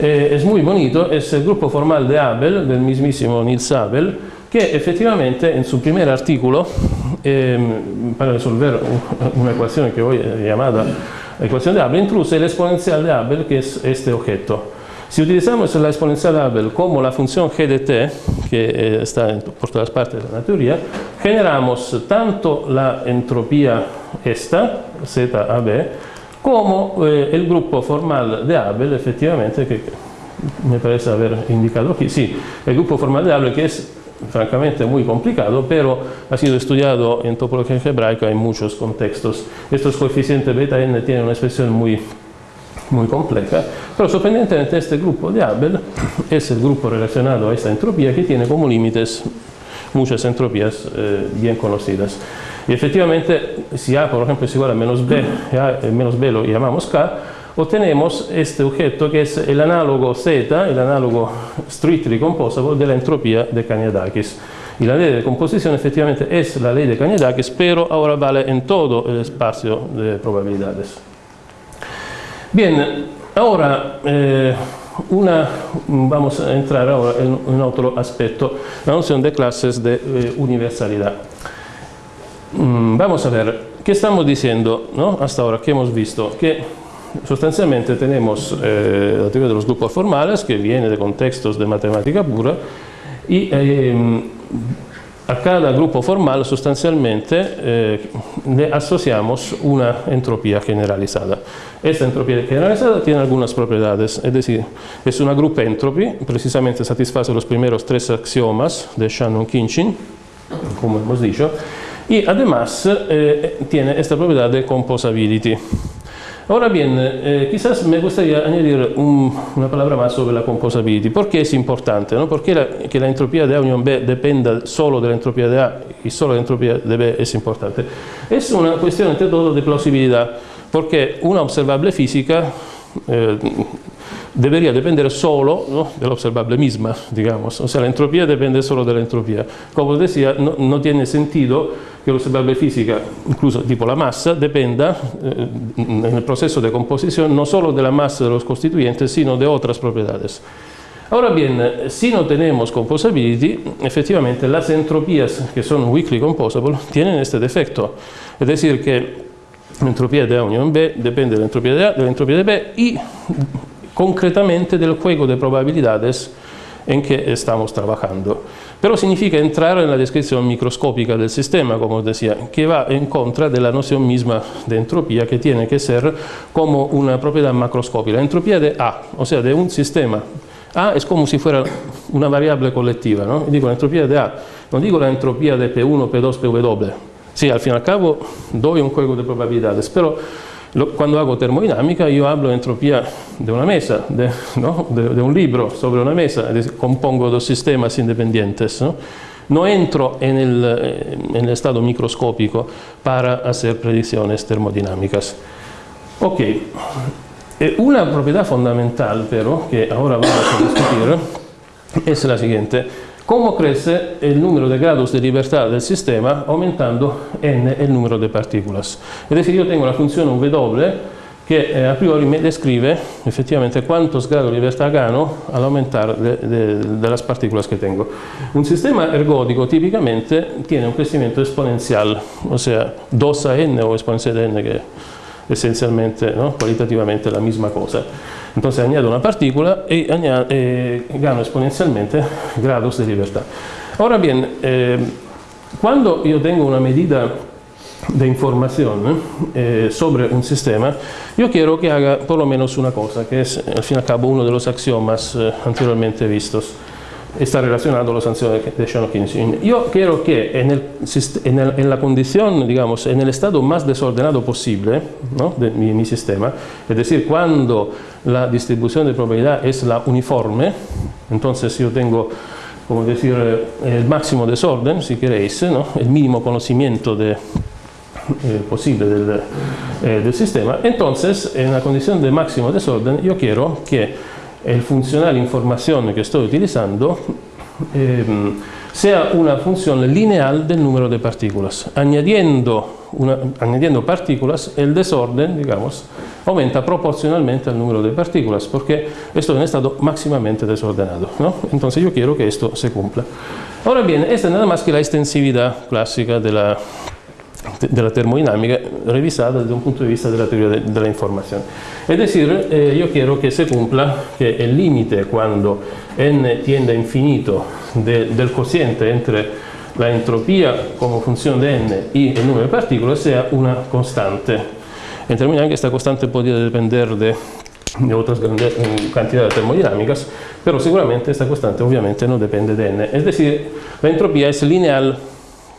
eh, es muy bonito, es el grupo formal de Abel, del mismísimo Niels Abel, que efectivamente en su primer artículo, eh, para resolver una ecuación que hoy es llamada ecuación de Abel, introduce el exponencial de Abel, que es este objeto. Si utilizamos la exponencial de Abel como la función g de t, que eh, está por todas partes de la teoría, generamos tanto la entropía esta, ZAB, como eh, el grupo formal de Abel, efectivamente, que me parece haber indicado aquí, sí, el grupo formal de Abel que es francamente muy complicado, pero ha sido estudiado en topología algebraica en muchos contextos. Estos coeficientes beta n tienen una expresión muy, muy pero sorprendentemente este grupo de Abel es el grupo relacionado a esta entropía que tiene como límites muchas entropías eh, bien conocidas. Y efectivamente, si A, por ejemplo, es igual a menos B, A, menos B lo llamamos K, obtenemos este objeto que es el análogo Z, el análogo strictly composable de la entropía de Kaniadakis. Y la ley de composición efectivamente es la ley de Kaniadakis, pero ahora vale en todo el espacio de probabilidades. Bien, ahora eh, una, vamos a entrar ahora en otro aspecto, la noción de clases de eh, universalidad. Mm, vamos a ver, ¿qué estamos diciendo ¿no? hasta ahora? ¿Qué hemos visto? Que sustancialmente tenemos eh, la teoría de los grupos formales que viene de contextos de matemática pura y eh, a cada grupo formal sustancialmente eh, le asociamos una entropía generalizada. Esta entropía generalizada tiene es decir, es una group entropy, precisamente satisface los primeros tres axiomas de Shannon-Kinchin, como hemos dicho, y además eh, tiene esta propiedad de composability. Ahora bien, eh, quizás me gustaría añadir una palabra más sobre la composability. ¿Por qué es importante? ¿no? ¿Por qué que la entropía de A unión B dependa solo de la entropía de A y solo la entropía de B es importante? Es una cuestión entre todo de plausibilidad, porque una observable física eh, debería depender solo ¿no? de la observable misma, digamos. O sea, la entropía depende solo de la entropía. Como decía, no, no tiene sentido que la observable física, incluso tipo la masa, dependa eh, en el proceso de composición no solo de la masa de los constituyentes, sino de otras propiedades. Ahora bien, si no tenemos composability, efectivamente las entropías que son weakly composable tienen este defecto. Es decir, que la entropía de A unión B depende de la entropía de A, de la entropía de B y concretamente del juego de probabilidades en que estamos trabajando. Pero significa entrar en la descripción microscópica del sistema, como os decía, que va en contra de la noción misma de entropía, que tiene que ser como una propiedad macroscópica. La entropía de A, o sea, de un sistema. A es como si fuera una variable colectiva, ¿no? digo la entropía de A, no digo la entropía de P1, P2, PW. Sí, al fin al cabo doy un juego de probabilidades, pero cuando hago termodinámica yo hablo de entropía de una mesa, de, un libro sobre una mesa, compongo dos sistemas independientes. ¿no? entro en el, eh, en el, estado microscópico para hacer. Ok, una propiedad fundamental pero que ahora vamos a discutir es la siguiente. Como cresce il numero de grados di libertà del sistema aumentando n il numero de partículas. Es che io tengo una funzione W che eh, a priori mi descrive effettivamente quanto sgrado di libertà gano all'aumentare de, de, delle particole che tengo. Un sistema ergodico tipicamente tiene un crescimento esponenziale, ossia 2 n o esponenziale n che esencialmente, ¿no? cualitativamente la misma cosa. Entonces añado una partícula eh, gano exponencialmente grados de libertad. Ahora bien, eh, yo tengo una medida de información eh, sobre un sistema, yo quiero que haga por lo menos una cosa, que es al fin y al cabo uno de los axiomas anteriormente vistos está relacionado a las sanciones de Shannon Yo quiero que en, el, en, el, en, la condición, digamos, en el estado más desordenado posible ¿no? de mi, mi, sistema, es decir, cuando la distribución de probabilidad es la uniforme, entonces yo tengo, como decir, el máximo desorden, si queréis, ¿no? el mínimo conocimiento de, eh, posible del, eh, del sistema, entonces en la condición de máximo desorden yo quiero que el funcional información que estoy utilizando eh, sea una función lineal del número de partículas. Añadiendo, añadiendo partículas, el desorden, digamos, aumenta proporcionalmente al número de partículas, porque estoy en estado máximamente desordenado. ¿no? Entonces yo quiero que esto se cumpla. Ahora bien, esta es nada más que la extensividad clásica de la de la termodinámica revisada desde un punto de vista de la teoría de, de la información. Decir, eh, yo quiero que se cumpla que el límite cuando n tiende a infinito de, del cociente entre la entropía como función de n y el número de partículas sea una constante. En termodinámica esta constante podría depender de, de otras grandes cantidades termodinámicas, pero seguramente esta constante obviamente no depende de n. Es decir, la entropía es lineal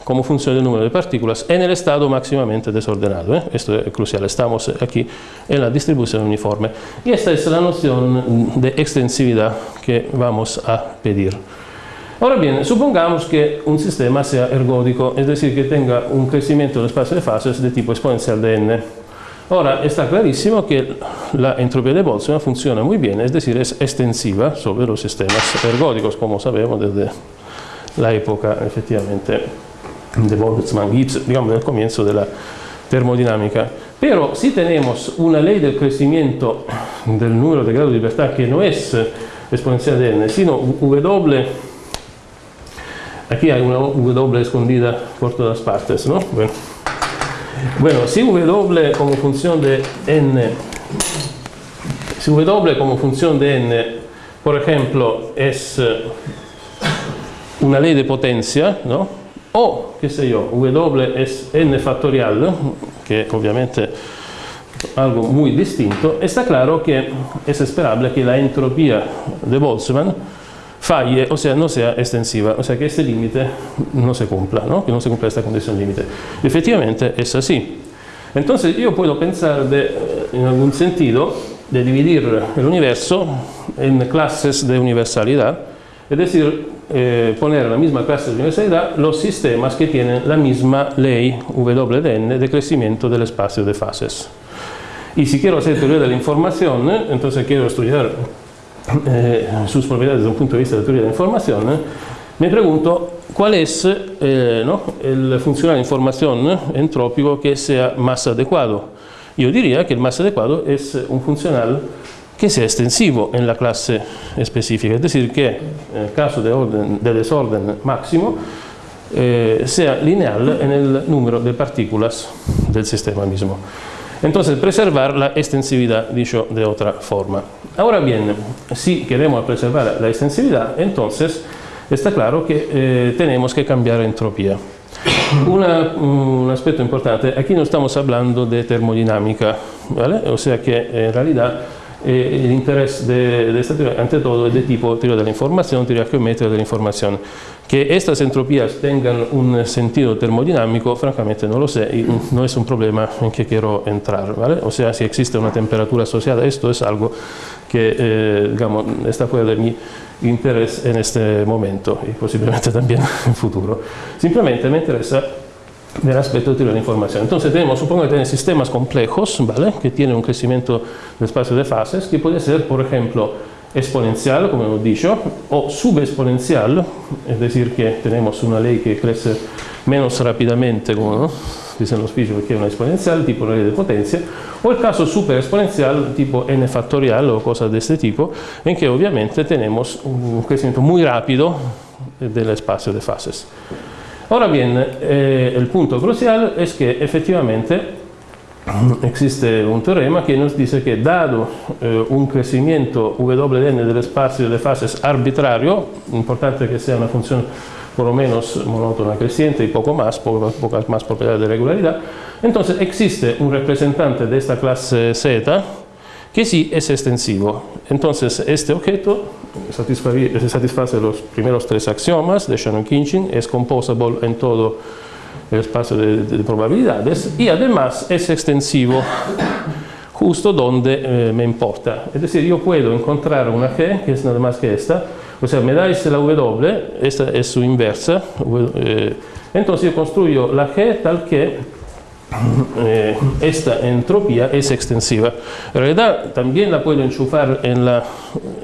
como función del número de partículas en el estado máximamente desordenado. ¿eh? Esto es crucial, estamos aquí en la distribución uniforme. Y esta es la noción de extensividad que vamos a pedir. Ahora bien, supongamos que un sistema sea ergódico, es decir, que tenga un crecimiento del espacio de fases de tipo exponencial de n. Ahora, está clarísimo que la entropía de Boltzmann funciona muy bien, es decir, es extensiva sobre los sistemas ergódicos, como sabemos desde la época, efectivamente, de Boltzmann, Gibbs, digamos, del comienzo de la termodinámica. Pero si tenemos una ley del crecimiento del número de grado de libertad que no es exponencial de n, sino W, aquí hay una W escondida por todas partes, ¿no? Bueno, bueno si W como función de n, si W como función de n, por ejemplo, es una ley de potencia, ¿no? O, qué sé yo, W es n factorial, que obviamente algo muy distinto, está claro que es esperable que la entropía de Boltzmann falle, o sea, no sea extensiva, o sea, que este límite no se cumpla, ¿no? que no se cumpla esta condición límite. Efectivamente es así. Entonces yo puedo pensar de, en algún sentido de dividir el universo en clases de universalidad, es decir, eh, poner en la misma clase de universalidad los sistemas que tienen la misma ley W de crecimiento del espacio de fases. Y si quiero hacer teoría de la información, entonces quiero estudiar eh, sus propiedades desde un punto de vista de teoría de la información, me pregunto cuál es eh, ¿no? el funcional de información entrópico que sea más adecuado. Yo diría que el más adecuado es un funcional que sea extensivo en la clase específica, es decir, que en el caso de, orden, de desorden máximo eh, sea lineal en el número de partículas del sistema mismo. Entonces, preservar la extensividad, dicho de otra forma. Ahora bien, si queremos preservar la extensividad, entonces está claro que eh, tenemos que cambiar entropía. Una, un aspecto importante, aquí no estamos hablando de termodinámica, ¿vale? o sea que en realidad eh, el interés de, de, esta teoría, ante todo, es de tipo teoría de la información, teoría geométrica de la información. Que estas entropías tengan un sentido termodinámico, francamente no lo sé y no es un problema en que quiero entrar. ¿vale? O sea, si existe una temperatura asociada esto es algo que, eh, digamos, está fuera de mi interés en este momento y posiblemente también en futuro. Simplemente me interesa del aspecto de de la información. Entonces tenemos, supongo que tenemos sistemas complejos, ¿vale? que tienen un crecimiento del espacio de fases, que puede ser, por ejemplo, exponencial, como hemos dicho, o subexponencial, es decir, que tenemos una ley que crece menos rápidamente, como ¿no? dicen los físicos, que es una exponencial, tipo una ley de potencia, o el caso superexponencial, tipo n factorial o cosas de este tipo, en que obviamente tenemos un crecimiento muy rápido del espacio de fases. Ahora bien, eh, el punto crucial es que efectivamente existe un teorema que nos dice que dado eh, un crecimiento WN del espacio de fases arbitrario, importante que sea una función por lo menos monótona creciente y poco más, pocas más propiedades de regularidad, entonces existe un representante de esta clase Z que sí es extensivo. Entonces este objeto satisface los primeros tres axiomas de Shannon-Kinchin, es composable en todo el espacio de, de, probabilidades y además es extensivo justo donde eh, me importa. Es decir, yo puedo encontrar una G que es nada más que esta, o sea, me dais la W, esta es su inversa, eh, entonces yo construyo la G tal que eh, esta entropía es extensiva. En realidad también la puedo enchufar en la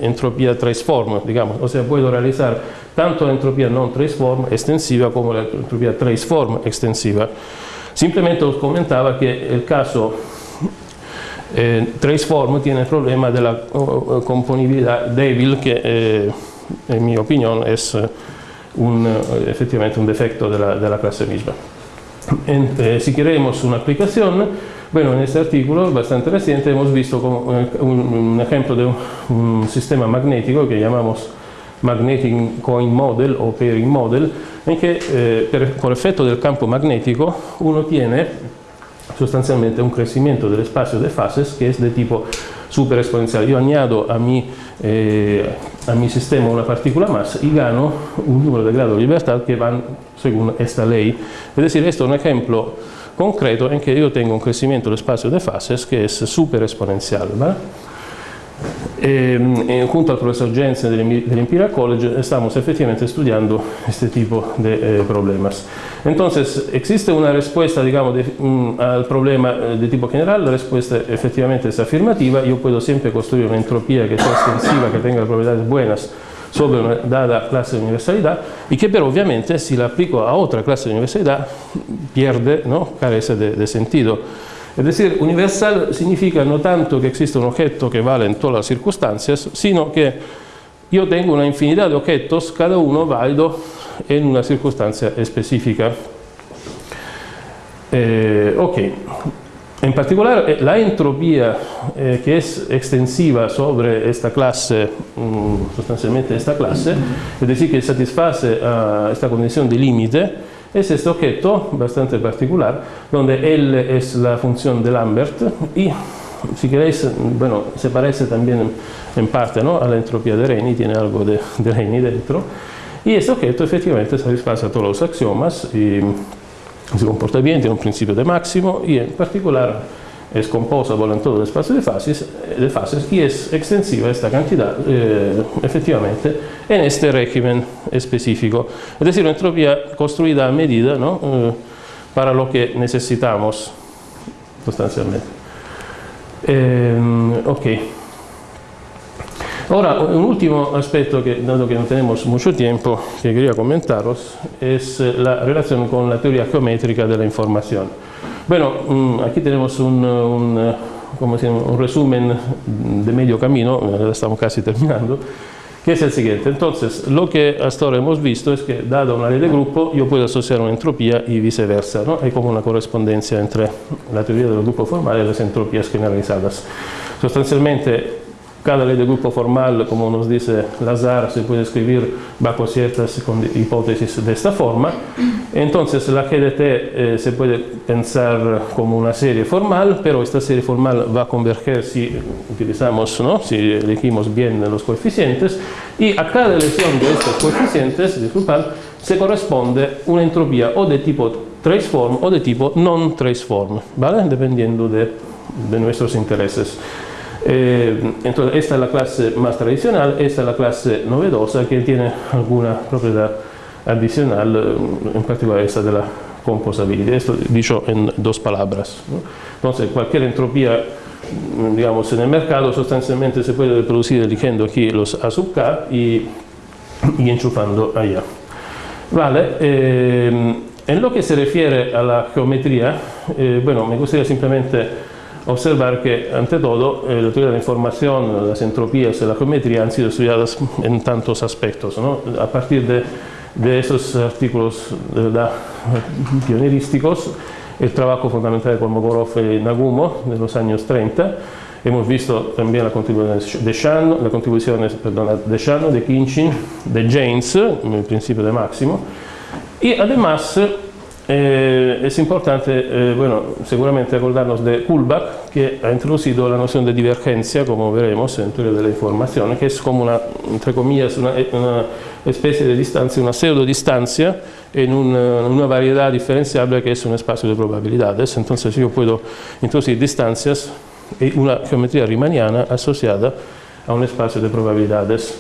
entropía traceform, digamos, o sea, puedo realizar tanto la entropía non traceform extensiva como la entropía traceform extensiva. Simplemente os comentaba que el caso eh, traceform tiene el problema de la componibilidad débil que eh, en mi opinión es un, efectivamente un defecto de la, de la clase misma. Eh, si queremos una aplicación, bueno, en este artículo bastante reciente hemos visto un, un ejemplo de un, un, sistema magnético que llamamos Magnetic Coin Model o Pairing Model, en que eh, per, por efecto del campo magnético uno tiene sustancialmente un crecimiento del espacio de fases que es de tipo super esponenziale. Io añado a mio eh, mi sistema una particola massa, e gano un numero di grado di libertà che va secondo questa lei. Es decir, questo è un esempio concreto in cui io tengo un crescimento dello spazio di fases che è super esponenziale. ¿vale? Eh, junto al profesor Jensen del, del Imperial College estamos efectivamente estudiando este tipo de eh, problemas. Entonces, existe una de, um, al problema eh, de tipo general, la respuesta efectivamente es afirmativa, yo puedo siempre construir una entropía que sea extensiva, que tenga propiedades buenas sobre una dada clase de universalidad y que pero obviamente si la aplico a otra clase de universalidad pierde, ¿no? carece de, de sentido. Ed essere universal significa non tanto che esista un oggetto che vale in tutte le circostanze, sino che io tengo una infinità di oggetti, cada uno valido in una circostanza specifica. Eh, ok, in particolare eh, la entropia eh, che è estensiva sopra questa classe, mh, sostanzialmente questa classe, è decir che soddisface questa eh, condizione di limite, es este objeto bastante particular, donde L es la función de Lambert y si queréis, bueno, se parece también en parte ¿no? a la entropía de Reni, tiene algo de, de Reni dentro, y este objeto efectivamente satisface a todos los axiomas y se comporta bien, tiene un principio de máximo y en particular composable en todo el espacio de fases, de fases y es extensiva esta cantidad eh, efectivamente en este régimen específico. Es decir, una construida a medida ¿no? eh, para lo que necesitamos sustancialmente. Eh, ok. Ahora, un último aspecto que, dado que no tenemos mucho tiempo, que quería comentaros, es la relación con la teoría geométrica de la. Bueno, mm, aquí tenemos un, un, un, resumen de medio camino, estamos casi terminando, que es el siguiente. Entonces, lo que hasta ahora hemos visto es que, dada una ley de grupo, yo puedo asociar una entropía y viceversa. ¿no? Hay como una correspondencia entre la teoría del grupo formal y las entropías generalizadas. Sustancialmente, cada ley de grupo formal, como nos dice Lazar, se puede escribir bajo ciertas hipótesis de esta forma. Entonces la GDT eh, se puede pensar como una serie formal, pero esta serie formal va a converger si utilizamos, ¿no? si elegimos bien los coeficientes, y a cada elección de estos coeficientes, disculpad, se corresponde una entropía o de tipo traceform o de tipo non traceform, ¿vale? dependiendo de, de nuestros intereses. Eh, entonces, esta es la clase más tradicional, esta es la clase novedosa que tiene alguna propiedad adicional, eh, en particular esta de la composabilidad. Esto dicho en dos palabras. ¿no? Entonces, cualquier entropía digamos, en el mercado sustancialmente se puede reproducir eligiendo aquí los A sub K y, y enchufando allá. Vale, eh, en lo que se refiere a la geometría, eh, bueno, me gustaría simplemente observar que, ante todo, eh, la teoría de la información, y la geometría han sido estudiadas en tantos aspectos. ¿no? A partir de, de, esos artículos de verdad pionerísticos, el trabajo fundamental de Kolmogorov y Nagumo de los años 30, hemos visto también la contribución de Shano, la contribución perdón, de Shano, de Kinchin, de James, el principio de máximo, y además eh, es importante, eh, bueno, seguramente acordarnos de Kullback, que ha introducido la noción de divergencia, como veremos en teoría de la información, que es como una, entre comillas, una, una especie de distancia, una pseudo distancia en una, una, variedad diferenciable que es un espacio de probabilidades. Entonces yo puedo introducir distancias y una geometría riemanniana asociada a un espacio de probabilidades.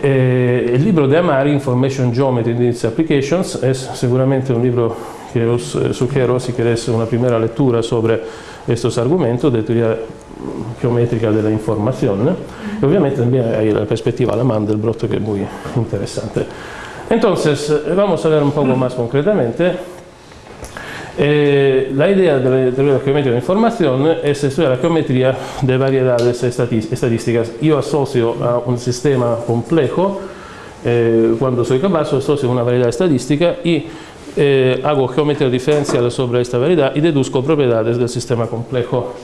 Eh, il libro di Amari, Information Geometry and its Applications, è sicuramente un libro che os, sul che Rossi chiede una prima lettura sobre questo argomento di teoria geometrica mm, della informazione, e ovviamente anche la prospettiva alla Mandelbrot che è molto interessante. Entonces, eh, vamos a vedere un poco più concretamente Eh, la idea de la teoría geométrica de la información es estudiar la geometría de variedades estadísticas. Yo asocio a un sistema complejo, eh, cuando soy capaz, asocio una variedad estadística y eh, hago geometría diferencial sobre esta variedad y deduzco propiedades del sistema complejo.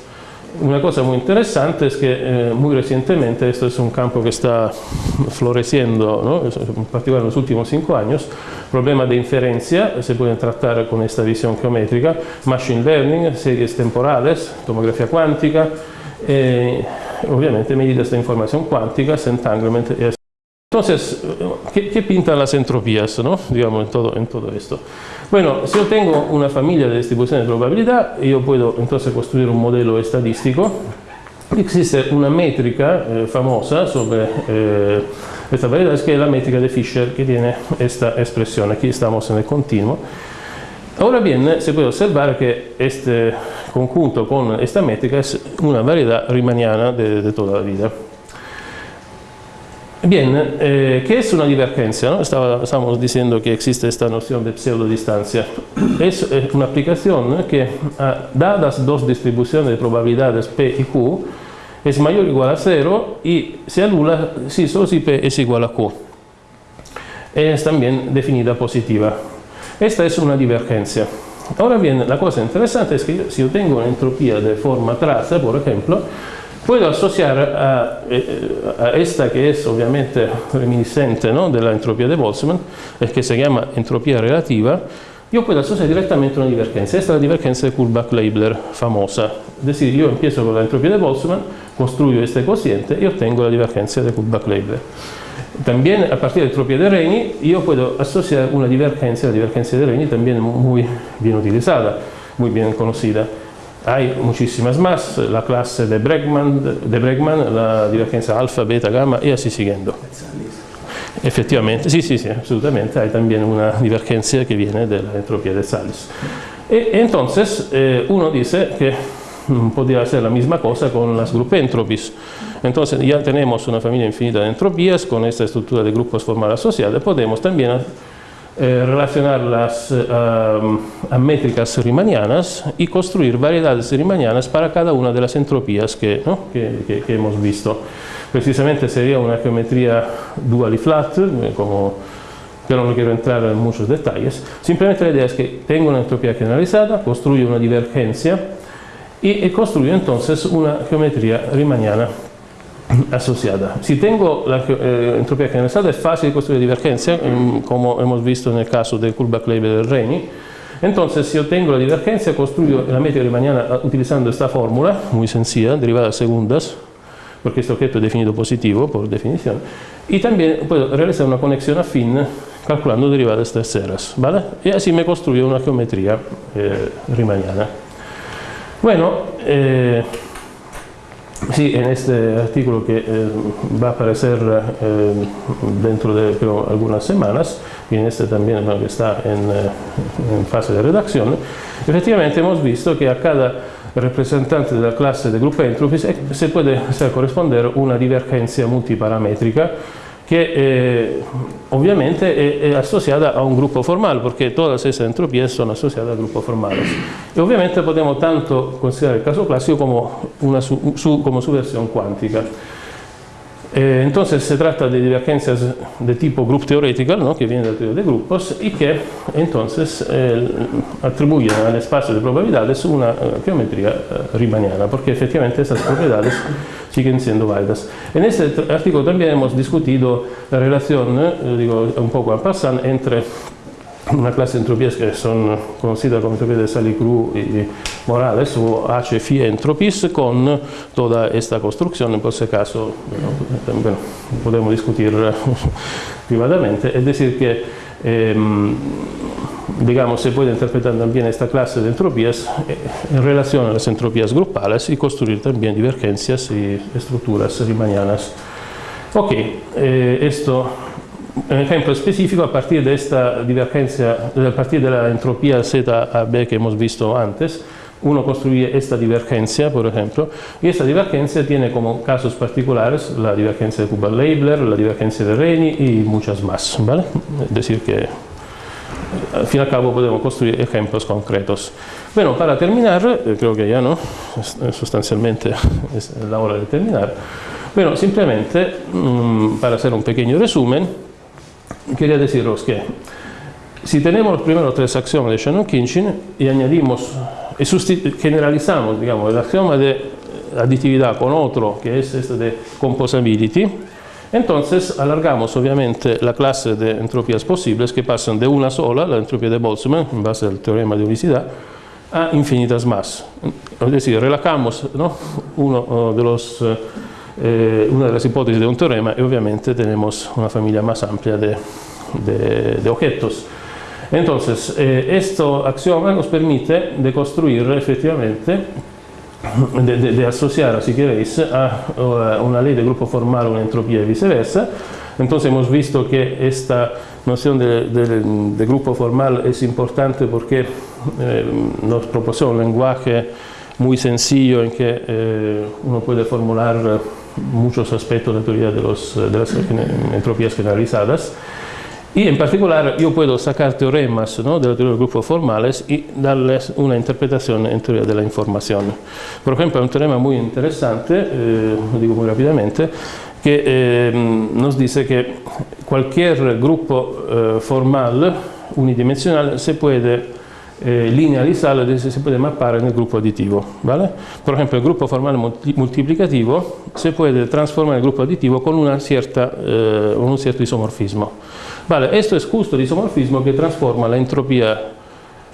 Una cosa muy interesante es que eh, muy recientemente, esto es un campo que está floreciendo, ¿no? en particular en los últimos cinco años, problemas de inferencia se pueden tratar con esta visión geométrica, machine learning, series temporales, tomografía cuántica, eh, obviamente medidas de información cuántica, entanglement. Entonces, ¿qué, ¿qué, pintan las entropías ¿no? Digamos, en, todo, en todo esto? Bueno, si yo tengo una familia de distribución de probabilidad, yo puedo entonces construir un modelo estadístico. Existe una métrica eh, famosa sobre eh, esta variedad, es que la métrica de Fisher, que tiene esta expresión. Aquí estamos en continuo. Ahora bien, se puede observar que este conjunto con esta métrica es una variedad riemanniana de, de toda la vida. Bien, eh, ¿qué es una divergencia? ¿no? estábamos diciendo que existe esta noción de pseudodistancia. Es eh, una aplicación que, dadas dos distribuciones de probabilidades P y Q, es mayor o igual a cero y se anula si solo si P es igual a Q. Es también definida positiva. Esta es una divergencia. Ahora bien, la cosa interesante es que si yo tengo una entropía de forma traza, por ejemplo, Puedo asociar eh, a, esta que es obviamente reminiscente ¿no? de de Boltzmann, el que se llama entropía relativa, yo puedo asociar directamente una divergencia. Esta es la divergencia de Kullback-Leibler famosa. Es yo empiezo con la entropía de Boltzmann, construyo este cociente y obtengo la divergencia de Kullback-Leibler. También a partir de entropía de Reni yo puedo asociar una divergencia, la divergencia de Reni también muy bien utilizada, muy bien conocida. Hay muchísimas más, la clase de Bregman, de Bregman la divergencia alfa, beta, gamma y así siguiendo. Efectivamente, sí, sí, sí, absolutamente, hay también una divergencia que viene de la entropía de Salis. Y entonces eh, uno dice que podría ser la misma cosa con las entropies. Entonces ya tenemos una familia infinita de entropías con esta estructura de grupos formales asociados, podemos también eh, eh, a, métricas riemannianas y construir variedades riemannianas para cada una de las entropías que, que, que, hemos visto. Precisamente sería una geometría dual y flat, eh, como, pero no quiero entrar en muchos detalles. Simplemente la idea es que tengo una entropía generalizada, construyo una divergencia y, construyo entonces una geometría riemanniana asociada. Si tengo la eh, entropía generalizada es fácil construir divergencia, mm, como hemos visto en el caso del Kullback-Leibler del Reni. Entonces, si yo tengo la divergencia, construyo la métrica riemanniana ah, utilizando esta fórmula, muy sencilla, derivadas segundas, porque este objeto es definido positivo por definición, y también puedo realizar una conexión afín calculando derivadas terceras, ¿vale? Y así me construyo una geometría eh, riemanniana. Bueno, eh, Sí, en este artículo que eh, va a aparecer eh, dentro de algunas semanas, y en este también que está en, fase de redacción, efectivamente hemos visto que a cada representante de la clase de grupo entropy se puede corresponder una divergencia multiparamétrica que eh, obviamente es, asociada a un grupo formal, porque todas esas entropías son asociadas a grupos formales. Y obviamente podemos tanto considerar el caso clásico como, una su, como su versión cuántica. Eh, entonces se trata de divergencias de tipo group theoretical, ¿no? que viene del teoría de grupos, y que entonces eh, atribuyen al espacio de probabilidades una uh, geometría uh, riemanniana, porque efectivamente esas propiedades siguen siendo válidas. En este artículo también hemos discutido la relación, eh, digo un poco en passant, entre una clase de entropías que son conocidas como entropías de Salicru y Morales o HFI entropies con toda esta construcción, por ese caso bueno, bueno, podemos discutir privadamente, es decir que eh, digamos, se puede interpretar también esta clase de entropías eh, en relación a las entropías grupales y construir también divergencias y estructuras riemannianas. Ok, eh, un ejemplo específico a partir de esta divergencia, a partir de la entropía ZAB que hemos visto antes, uno construye esta divergencia, por ejemplo, y esta divergencia tiene como casos particulares la divergencia de Kuba-Leibler, la divergencia de Reni y muchas más, ¿vale? Es decir que al fin y al cabo podemos construir ejemplos concretos. Bueno, para terminar, eh, creo que ya no, sustancialmente es la hora de terminar. Bueno, simplemente mm, para hacer un pequeño resumen, quería deciros que si tenemos los primeros tres axiomas de Shannon-Kinchin y añadimos y generalizamos digamos, el axioma de aditividad con otro que es este de composability, entonces alargamos obviamente la clase de entropías posibles que pasan de una sola, la entropía de Boltzmann, en base al teorema de unicidad, a infinitas más. Es decir, relajamos Uno de los, eh, una de las hipótesis de un teorema y obviamente tenemos una familia más amplia de, de, objetos. Entonces, eh, este axioma nos permite de construir efectivamente de, asociar, si queréis, a, una ley de grupo formal una entropía y viceversa. Entonces hemos visto que esta noción de, grupo formal es importante porque eh, nos proporciona un lenguaje muy sencillo en que eh, uno puede formular muchos aspectos de la teoría de, los, de las entropías generalizadas y en particular yo puedo sacar teoremas de la teoría de grupos formales y darles una interpretación en teoría de la información. Por ejemplo, un teorema muy interesante, eh, lo digo muy rápidamente, que eh, nos dice que cualquier grupo eh, formal unidimensional se puede linealizar, se puede mapar en el grupo aditivo. ¿vale? Por ejemplo, el grupo formal multiplicativo se puede transformar en el grupo aditivo con una cierta, un cierto isomorfismo. Vale, esto es justo el isomorfismo que transforma la entropía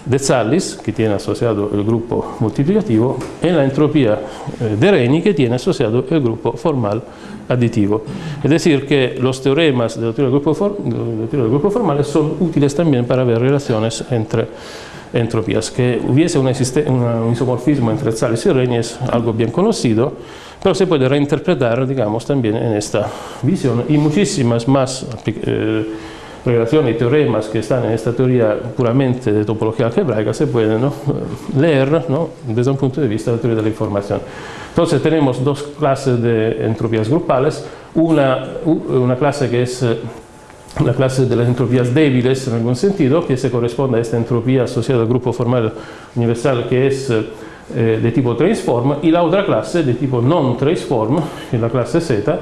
de Zallis, que tiene asociado el grupo multiplicativo, en la entropía eh, de Reni, que tiene asociado el grupo formal aditivo. Es decir, que los teoremas de la teoría del grupo, del grupo formal son útiles también para ver relaciones entre entropías. Que hubiese un, un isomorfismo entre Zallis y Reni es algo bien conocido, pero se puede reinterpretar, digamos, también en esta visión y muchísimas más eh, relaciones y teoremas que están en esta teoría puramente de topología algebraica se pueden leer desde un punto de vista de la teoría de la información. Entonces tenemos dos clases de entropías grupales, una, una clase que es la clase de las entropías débiles en algún sentido, que se corresponde a esta entropía asociada al grupo formal universal que es eh, de tipo transform, y la otra clase de tipo non transform, que es la clase Z,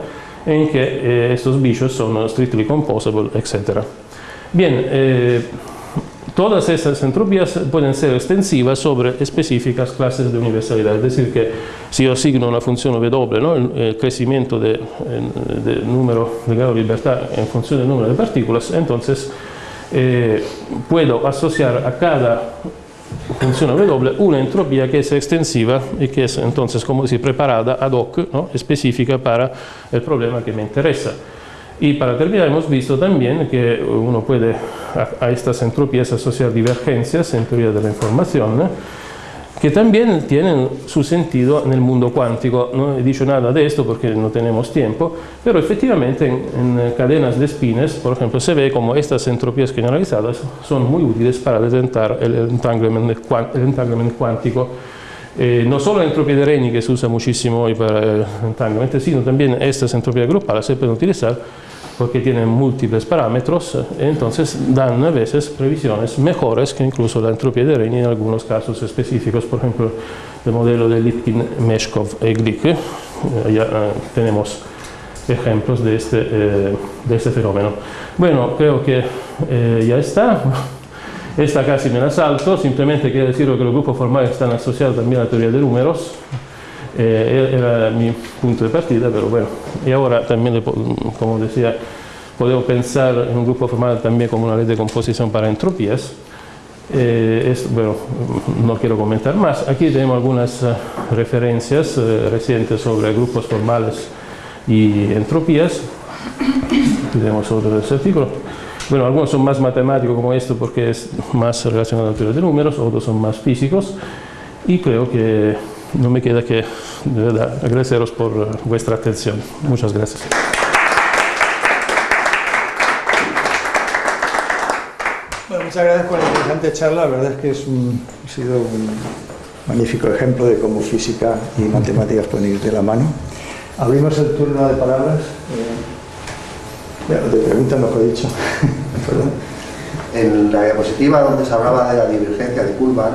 en que eh, estos bichos son strictly composable, etc. Bien, eh, todas esas entropías pueden ser extensivas sobre específicas clases de universalidad, es decir que si yo asigno una función W, ¿no? el, crecimiento del de número de grado de libertad en función del número de partículas, entonces eh, puedo asociar a cada función W una entropía que es extensiva y que es entonces, como decir, preparada ad hoc, específica para el problema que me interesa. Y para terminar hemos visto también que uno puede a, estas entropías asociar divergencias en teoría de la información, que también tienen su sentido en el mundo cuántico. No he dicho nada de esto porque no tenemos tiempo, pero efectivamente en, cadenas de spines, por ejemplo, se ve como estas entropías generalizadas son muy útiles para detectar el entanglement, cuántico. Eh, no solo la entropía de Reni que se usa muchísimo hoy para el sino también estas entropías grupales se pueden utilizar porque tienen múltiples parámetros, entonces dan a veces previsiones mejores que incluso la entropía de Reni en algunos casos específicos, por ejemplo, el modelo de Lipkin, Meshkov y Glick. Eh, ya eh, tenemos ejemplos de este, eh, de este fenómeno. Bueno, creo que ya está. Esta casi me la salto, simplemente quiero decir que los grupos formales están asociados también a la teoría de números, eh, era mi punto de partida, pero bueno, y ahora también, como decía, podemos pensar en un grupo formal también como una ley de composición para entropías. Eh, bueno, no quiero comentar más. Aquí tenemos algunas eh, referencias eh, recientes sobre grupos formales y entropías. Tenemos otro de ese artículo. Bueno, algunos son más matemáticos como esto porque es más relacionado a la teoría de números, otros son más físicos. Y creo que no me queda que de verdad agradeceros por eh, vuestra atención. Muchas gracias. Bueno, muchas gracias por la interesante charla. La verdad es que es un, ha sido un magnífico ejemplo de cómo física y matemáticas pueden ir de la mano. Abrimos el turno de palabras. De preguntas, mejor dicho. En la diapositiva donde se hablaba de la divergencia de Kuhlmann,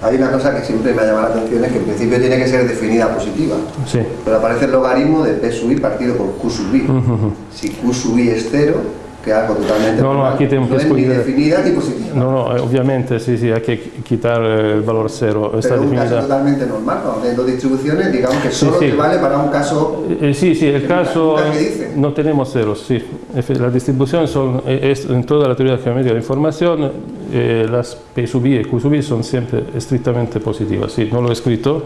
hay una cosa que siempre me ha llamado la atención, es que en principio tiene que ser definida positiva. Pero aparece el logaritmo de P sub i partido por Q sub i. Si Q sub i es cero, que algo totalmente No, no, aquí tenemos no que es ni definida ni positiva. No, no, eh, ovviamente sí, sí, hay que quitar el valor cero. Está pero un caso definida. totalmente normal, cuando teniendo distribuciones, digamos que solo sí. te vale para un caso Eh, sí, sí, el caso no tenemos ceros, sí. Efe- La distribución son, eh, es, en toda la teoría geométrica de la información, eh, las P sub i y Q sub i son siempre estrictamente positivas. Sí, no lo he escrito,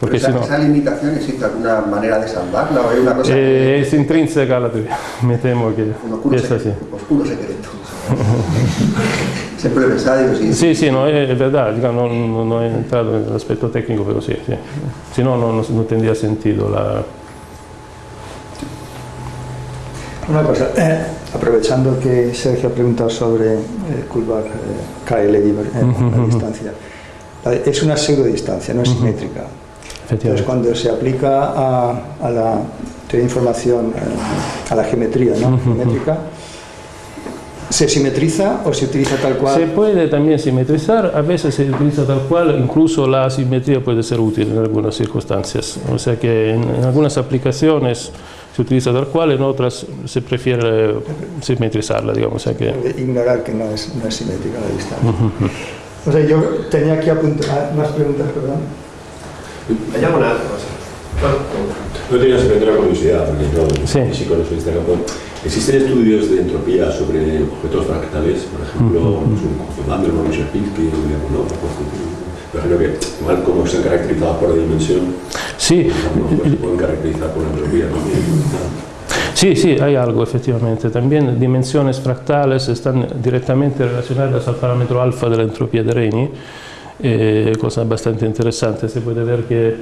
porque esa, si no... esa limitación existe alguna manera de salvarla o es una cosa Eh, es intrínseca la teoría, me temo que, que oscuro, es así. secreto, oscuro secreto. Siempre pensado, digo, sí, Sí, sí, no, es, verdad, no, no- no he entrado en el aspecto técnico, pero sí, sí. Si no, no, no- no tendría sentido la... Una cosa, eh, aprovechando que Sergio ha preguntado sobre eh, Kullback, eh, KL, eh, la Ujú. distancia. La- Es una pseudodistancia, no es simétrica. Entonces, cuando se aplica a, a la teoría de información, eh, a la geometría ¿no? Geométrica, ¿se simetriza o se utiliza tal cual? Se puede también simetrizar, a veces se utiliza tal cual, incluso la asimetría puede ser útil en algunas circunstancias. O sea que en algunas aplicaciones se utiliza tal cual, en otras se prefiere simetrizarla, digamos. O sea que, ignorar que no es, no es simétrica la distancia. O sea, yo tenía aquí apuntar más preguntas, perdón. ¿Hay alguna cosa? No tenía simplemente una curiosidad, porque yo Sí. no soy este campo. ¿Existen estudios de entropía sobre objetos fractales? Por ejemplo, pues, un conjunto de Mandelbrot, Ejemplo, que igual como están caracterizados por dimensión, sí, pues, se pueden caracterizar por entropía también. Sí, sí, hay algo efectivamente. También dimensiones fractales están directamente relacionadas al parámetro alfa de la entropía de Reni, eh, cosa bastante interesante. Se puede ver que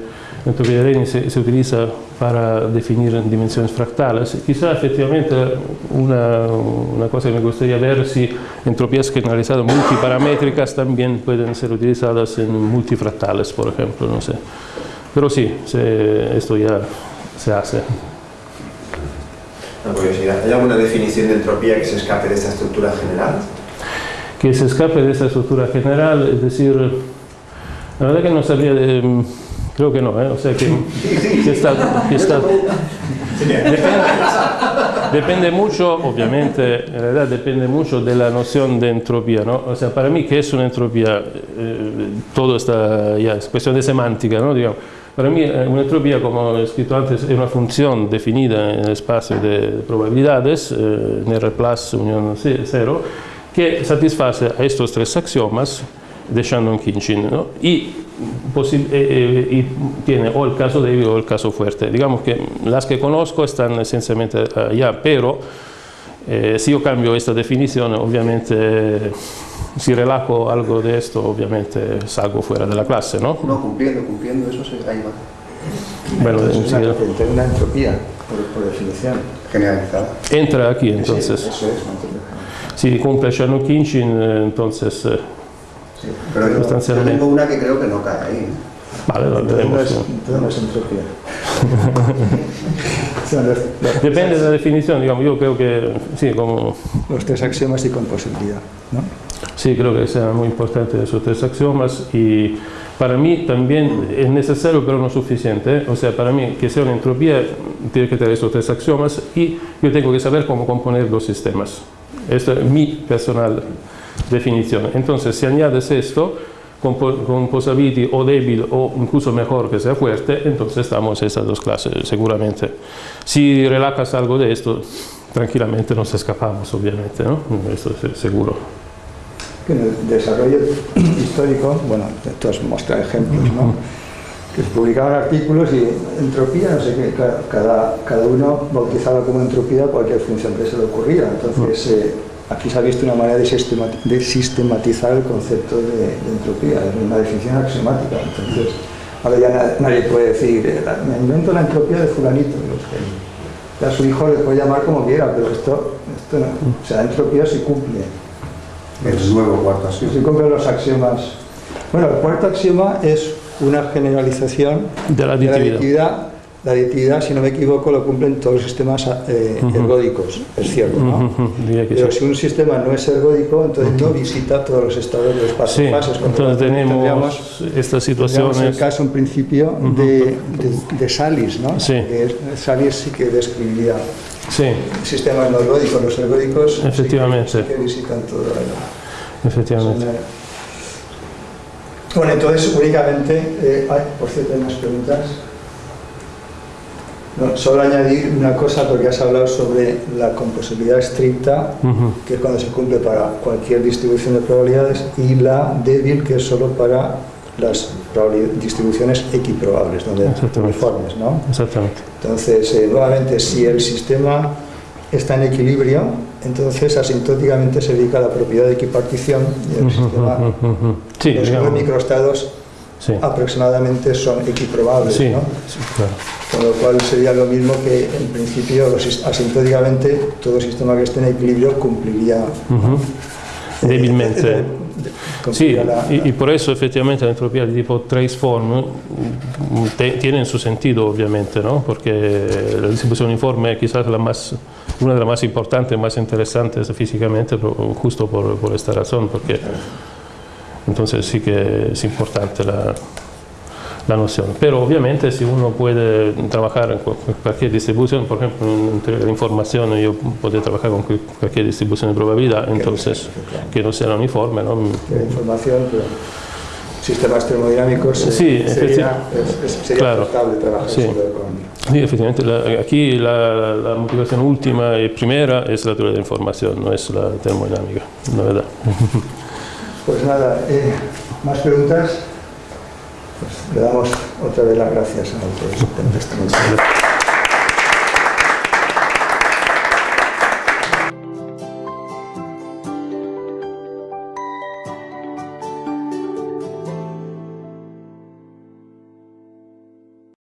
Reni se, se utiliza para definir dimensiones fractales. Quizá efectivamente una, una cosa que me gustaría ver si entropías generalizadas multiparamétricas también pueden ser utilizadas en multifractales, por ejemplo, no sé. Pero sí, se- esto ya se hace. Una curiosidad. ¿Hay alguna definición de entropía que se escape de esta estructura general? que se escape de esa estructura general, es decir, la verdad que no sabría, de- creo que no, ¿eh? o sea que, que está, que está- depende, depende mucho, obviamente, en realidad depende mucho de la noción de entropía, ¿no? O sea, para mí, ¿qué es una entropía? Eh, todo está, ya, es cuestión de semántica, ¿no? Digamos, para mí, eh, una entropía, como he escrito antes, es una función definida en el espacio de probabilidades, eh, en R plus unión ce- cero, que satisface a estos tres axiomas de Shannon-Kinchin ¿no? y, eh, eh, y tiene o el caso débil o el caso fuerte. Digamos que las que conozco están esencialmente allá, pero eh, si yo cambio esta definición, obviamente, si relajo algo de esto, obviamente salgo fuera de la clase, ¿no? no cumpliendo, cumpliendo, eso se, ahí va, Bueno, Entonces, es una, enseguida- una entropía, por, por definición. generalizada. entra aquí Sí, entonces. eso es. Si cumple Shannon-Kinchin, eh, entonces, eh, Sí. Pero yo, yo tengo una que creo que no cae ahí. vale, lo es entropía. Depende de la definición, digamos, yo creo que sí, como los tres axiomas y composibilidad. ¿no? sí, creo que sea muy importante esos tres axiomas y para mí también es necesario pero no suficiente, ¿eh? o sea, para mí que sea una entropía tiene que tener esos tres axiomas y yo tengo que saber cómo componer los sistemas. Esta es mi personal definición. Entonces, si añades esto, compo- composability o débil o incluso mejor que sea fuerte, entonces estamos en esas dos clases, seguramente. Si relajas algo de esto, tranquilamente nos escapamos, obviamente, ¿no? Esto es seguro. En el desarrollo histórico, bueno, tú has mostrado ejemplos, ¿no? que se publicaban artículos y entropía, no sé qué, ca- cada, cada uno bautizaba como entropía cualquier función que se le ocurría. Entonces, eh, aquí se ha visto una manera de, sistemati- de sistematizar el concepto de, de entropía, es una definición axiomática. Entonces, ahora ya na- nadie puede decir, eh, la- me invento la entropía de fulanito. no. A su hijo le puede llamar como quiera, pero esto, esto no. O sea, entropía se cumple. El nuevo cuarto así. Se cumplen los axiomas. Bueno, el cuarto axioma es una generalización De la de la aditividad. La aditividad, si no me equivoco, lo cumplen todos los sistemas eh, ergódicos, es cierto, ¿no? Pero sí. si un sistema no es ergódico, entonces no visita todos los estados de los pasos Sí, lo entonces tenemos estas tendríamos el situaciones. caso en principio de, de, de Salis, ¿no? Sí. Salis sí que describiría Sí, sistemas noruegos, los ergódicos, Efectivamente. sí que, sí que visitan toda la efectivamente. zona. Bueno, entonces únicamente, eh, ay, por cierto, hay más preguntas. No, solo añadir una cosa porque has hablado sobre la composibilidad estricta, que es cuando se cumple para cualquier distribución de probabilidades, y la débil, que es solo para las distribuciones equiprobables, donde uniformes, ¿no? Exactamente. Entonces, eh, nuevamente, si el sistema está en equilibrio, entonces asintóticamente se dedica a la propiedad de equipartición y el sistema. Sí, los digamos, microestados sí. aproximadamente son equiprobables, Sí, ¿no? sí, claro. Con lo cual sería lo mismo que en principio los asintóticamente todo sistema que esté en equilibrio cumpliría Ujú. eh, Débilmente. de- de- Sí, cumpliría la- y, y por eso efectivamente la entropía de tipo trace form mm, te- tiene su sentido obviamente, ¿no? porque la distribución uniforme es quizás la más, una de las más importantes, más interesantes físicamente, justo por, por esta razón, porque entonces sí que es importante la, la noción. Pero obviamente si uno puede trabajar en cu- cualquier distribución, por ejemplo en teoría de la información yo puedo trabajar con cu- cualquier distribución de probabilidad, entonces que no sea uniforme, ¿no? la información, pero sistemas termodinámicos eh, Sí, sería, es- es- sería claro. trabajar Sí. con Sí, efectivamente, la- aquí la, la motivación última y primera es la teoría de la información, no es la termodinámica, la verdad. Pues nada, eh, ¿más preguntas? Pues le damos otra vez las gracias a todos.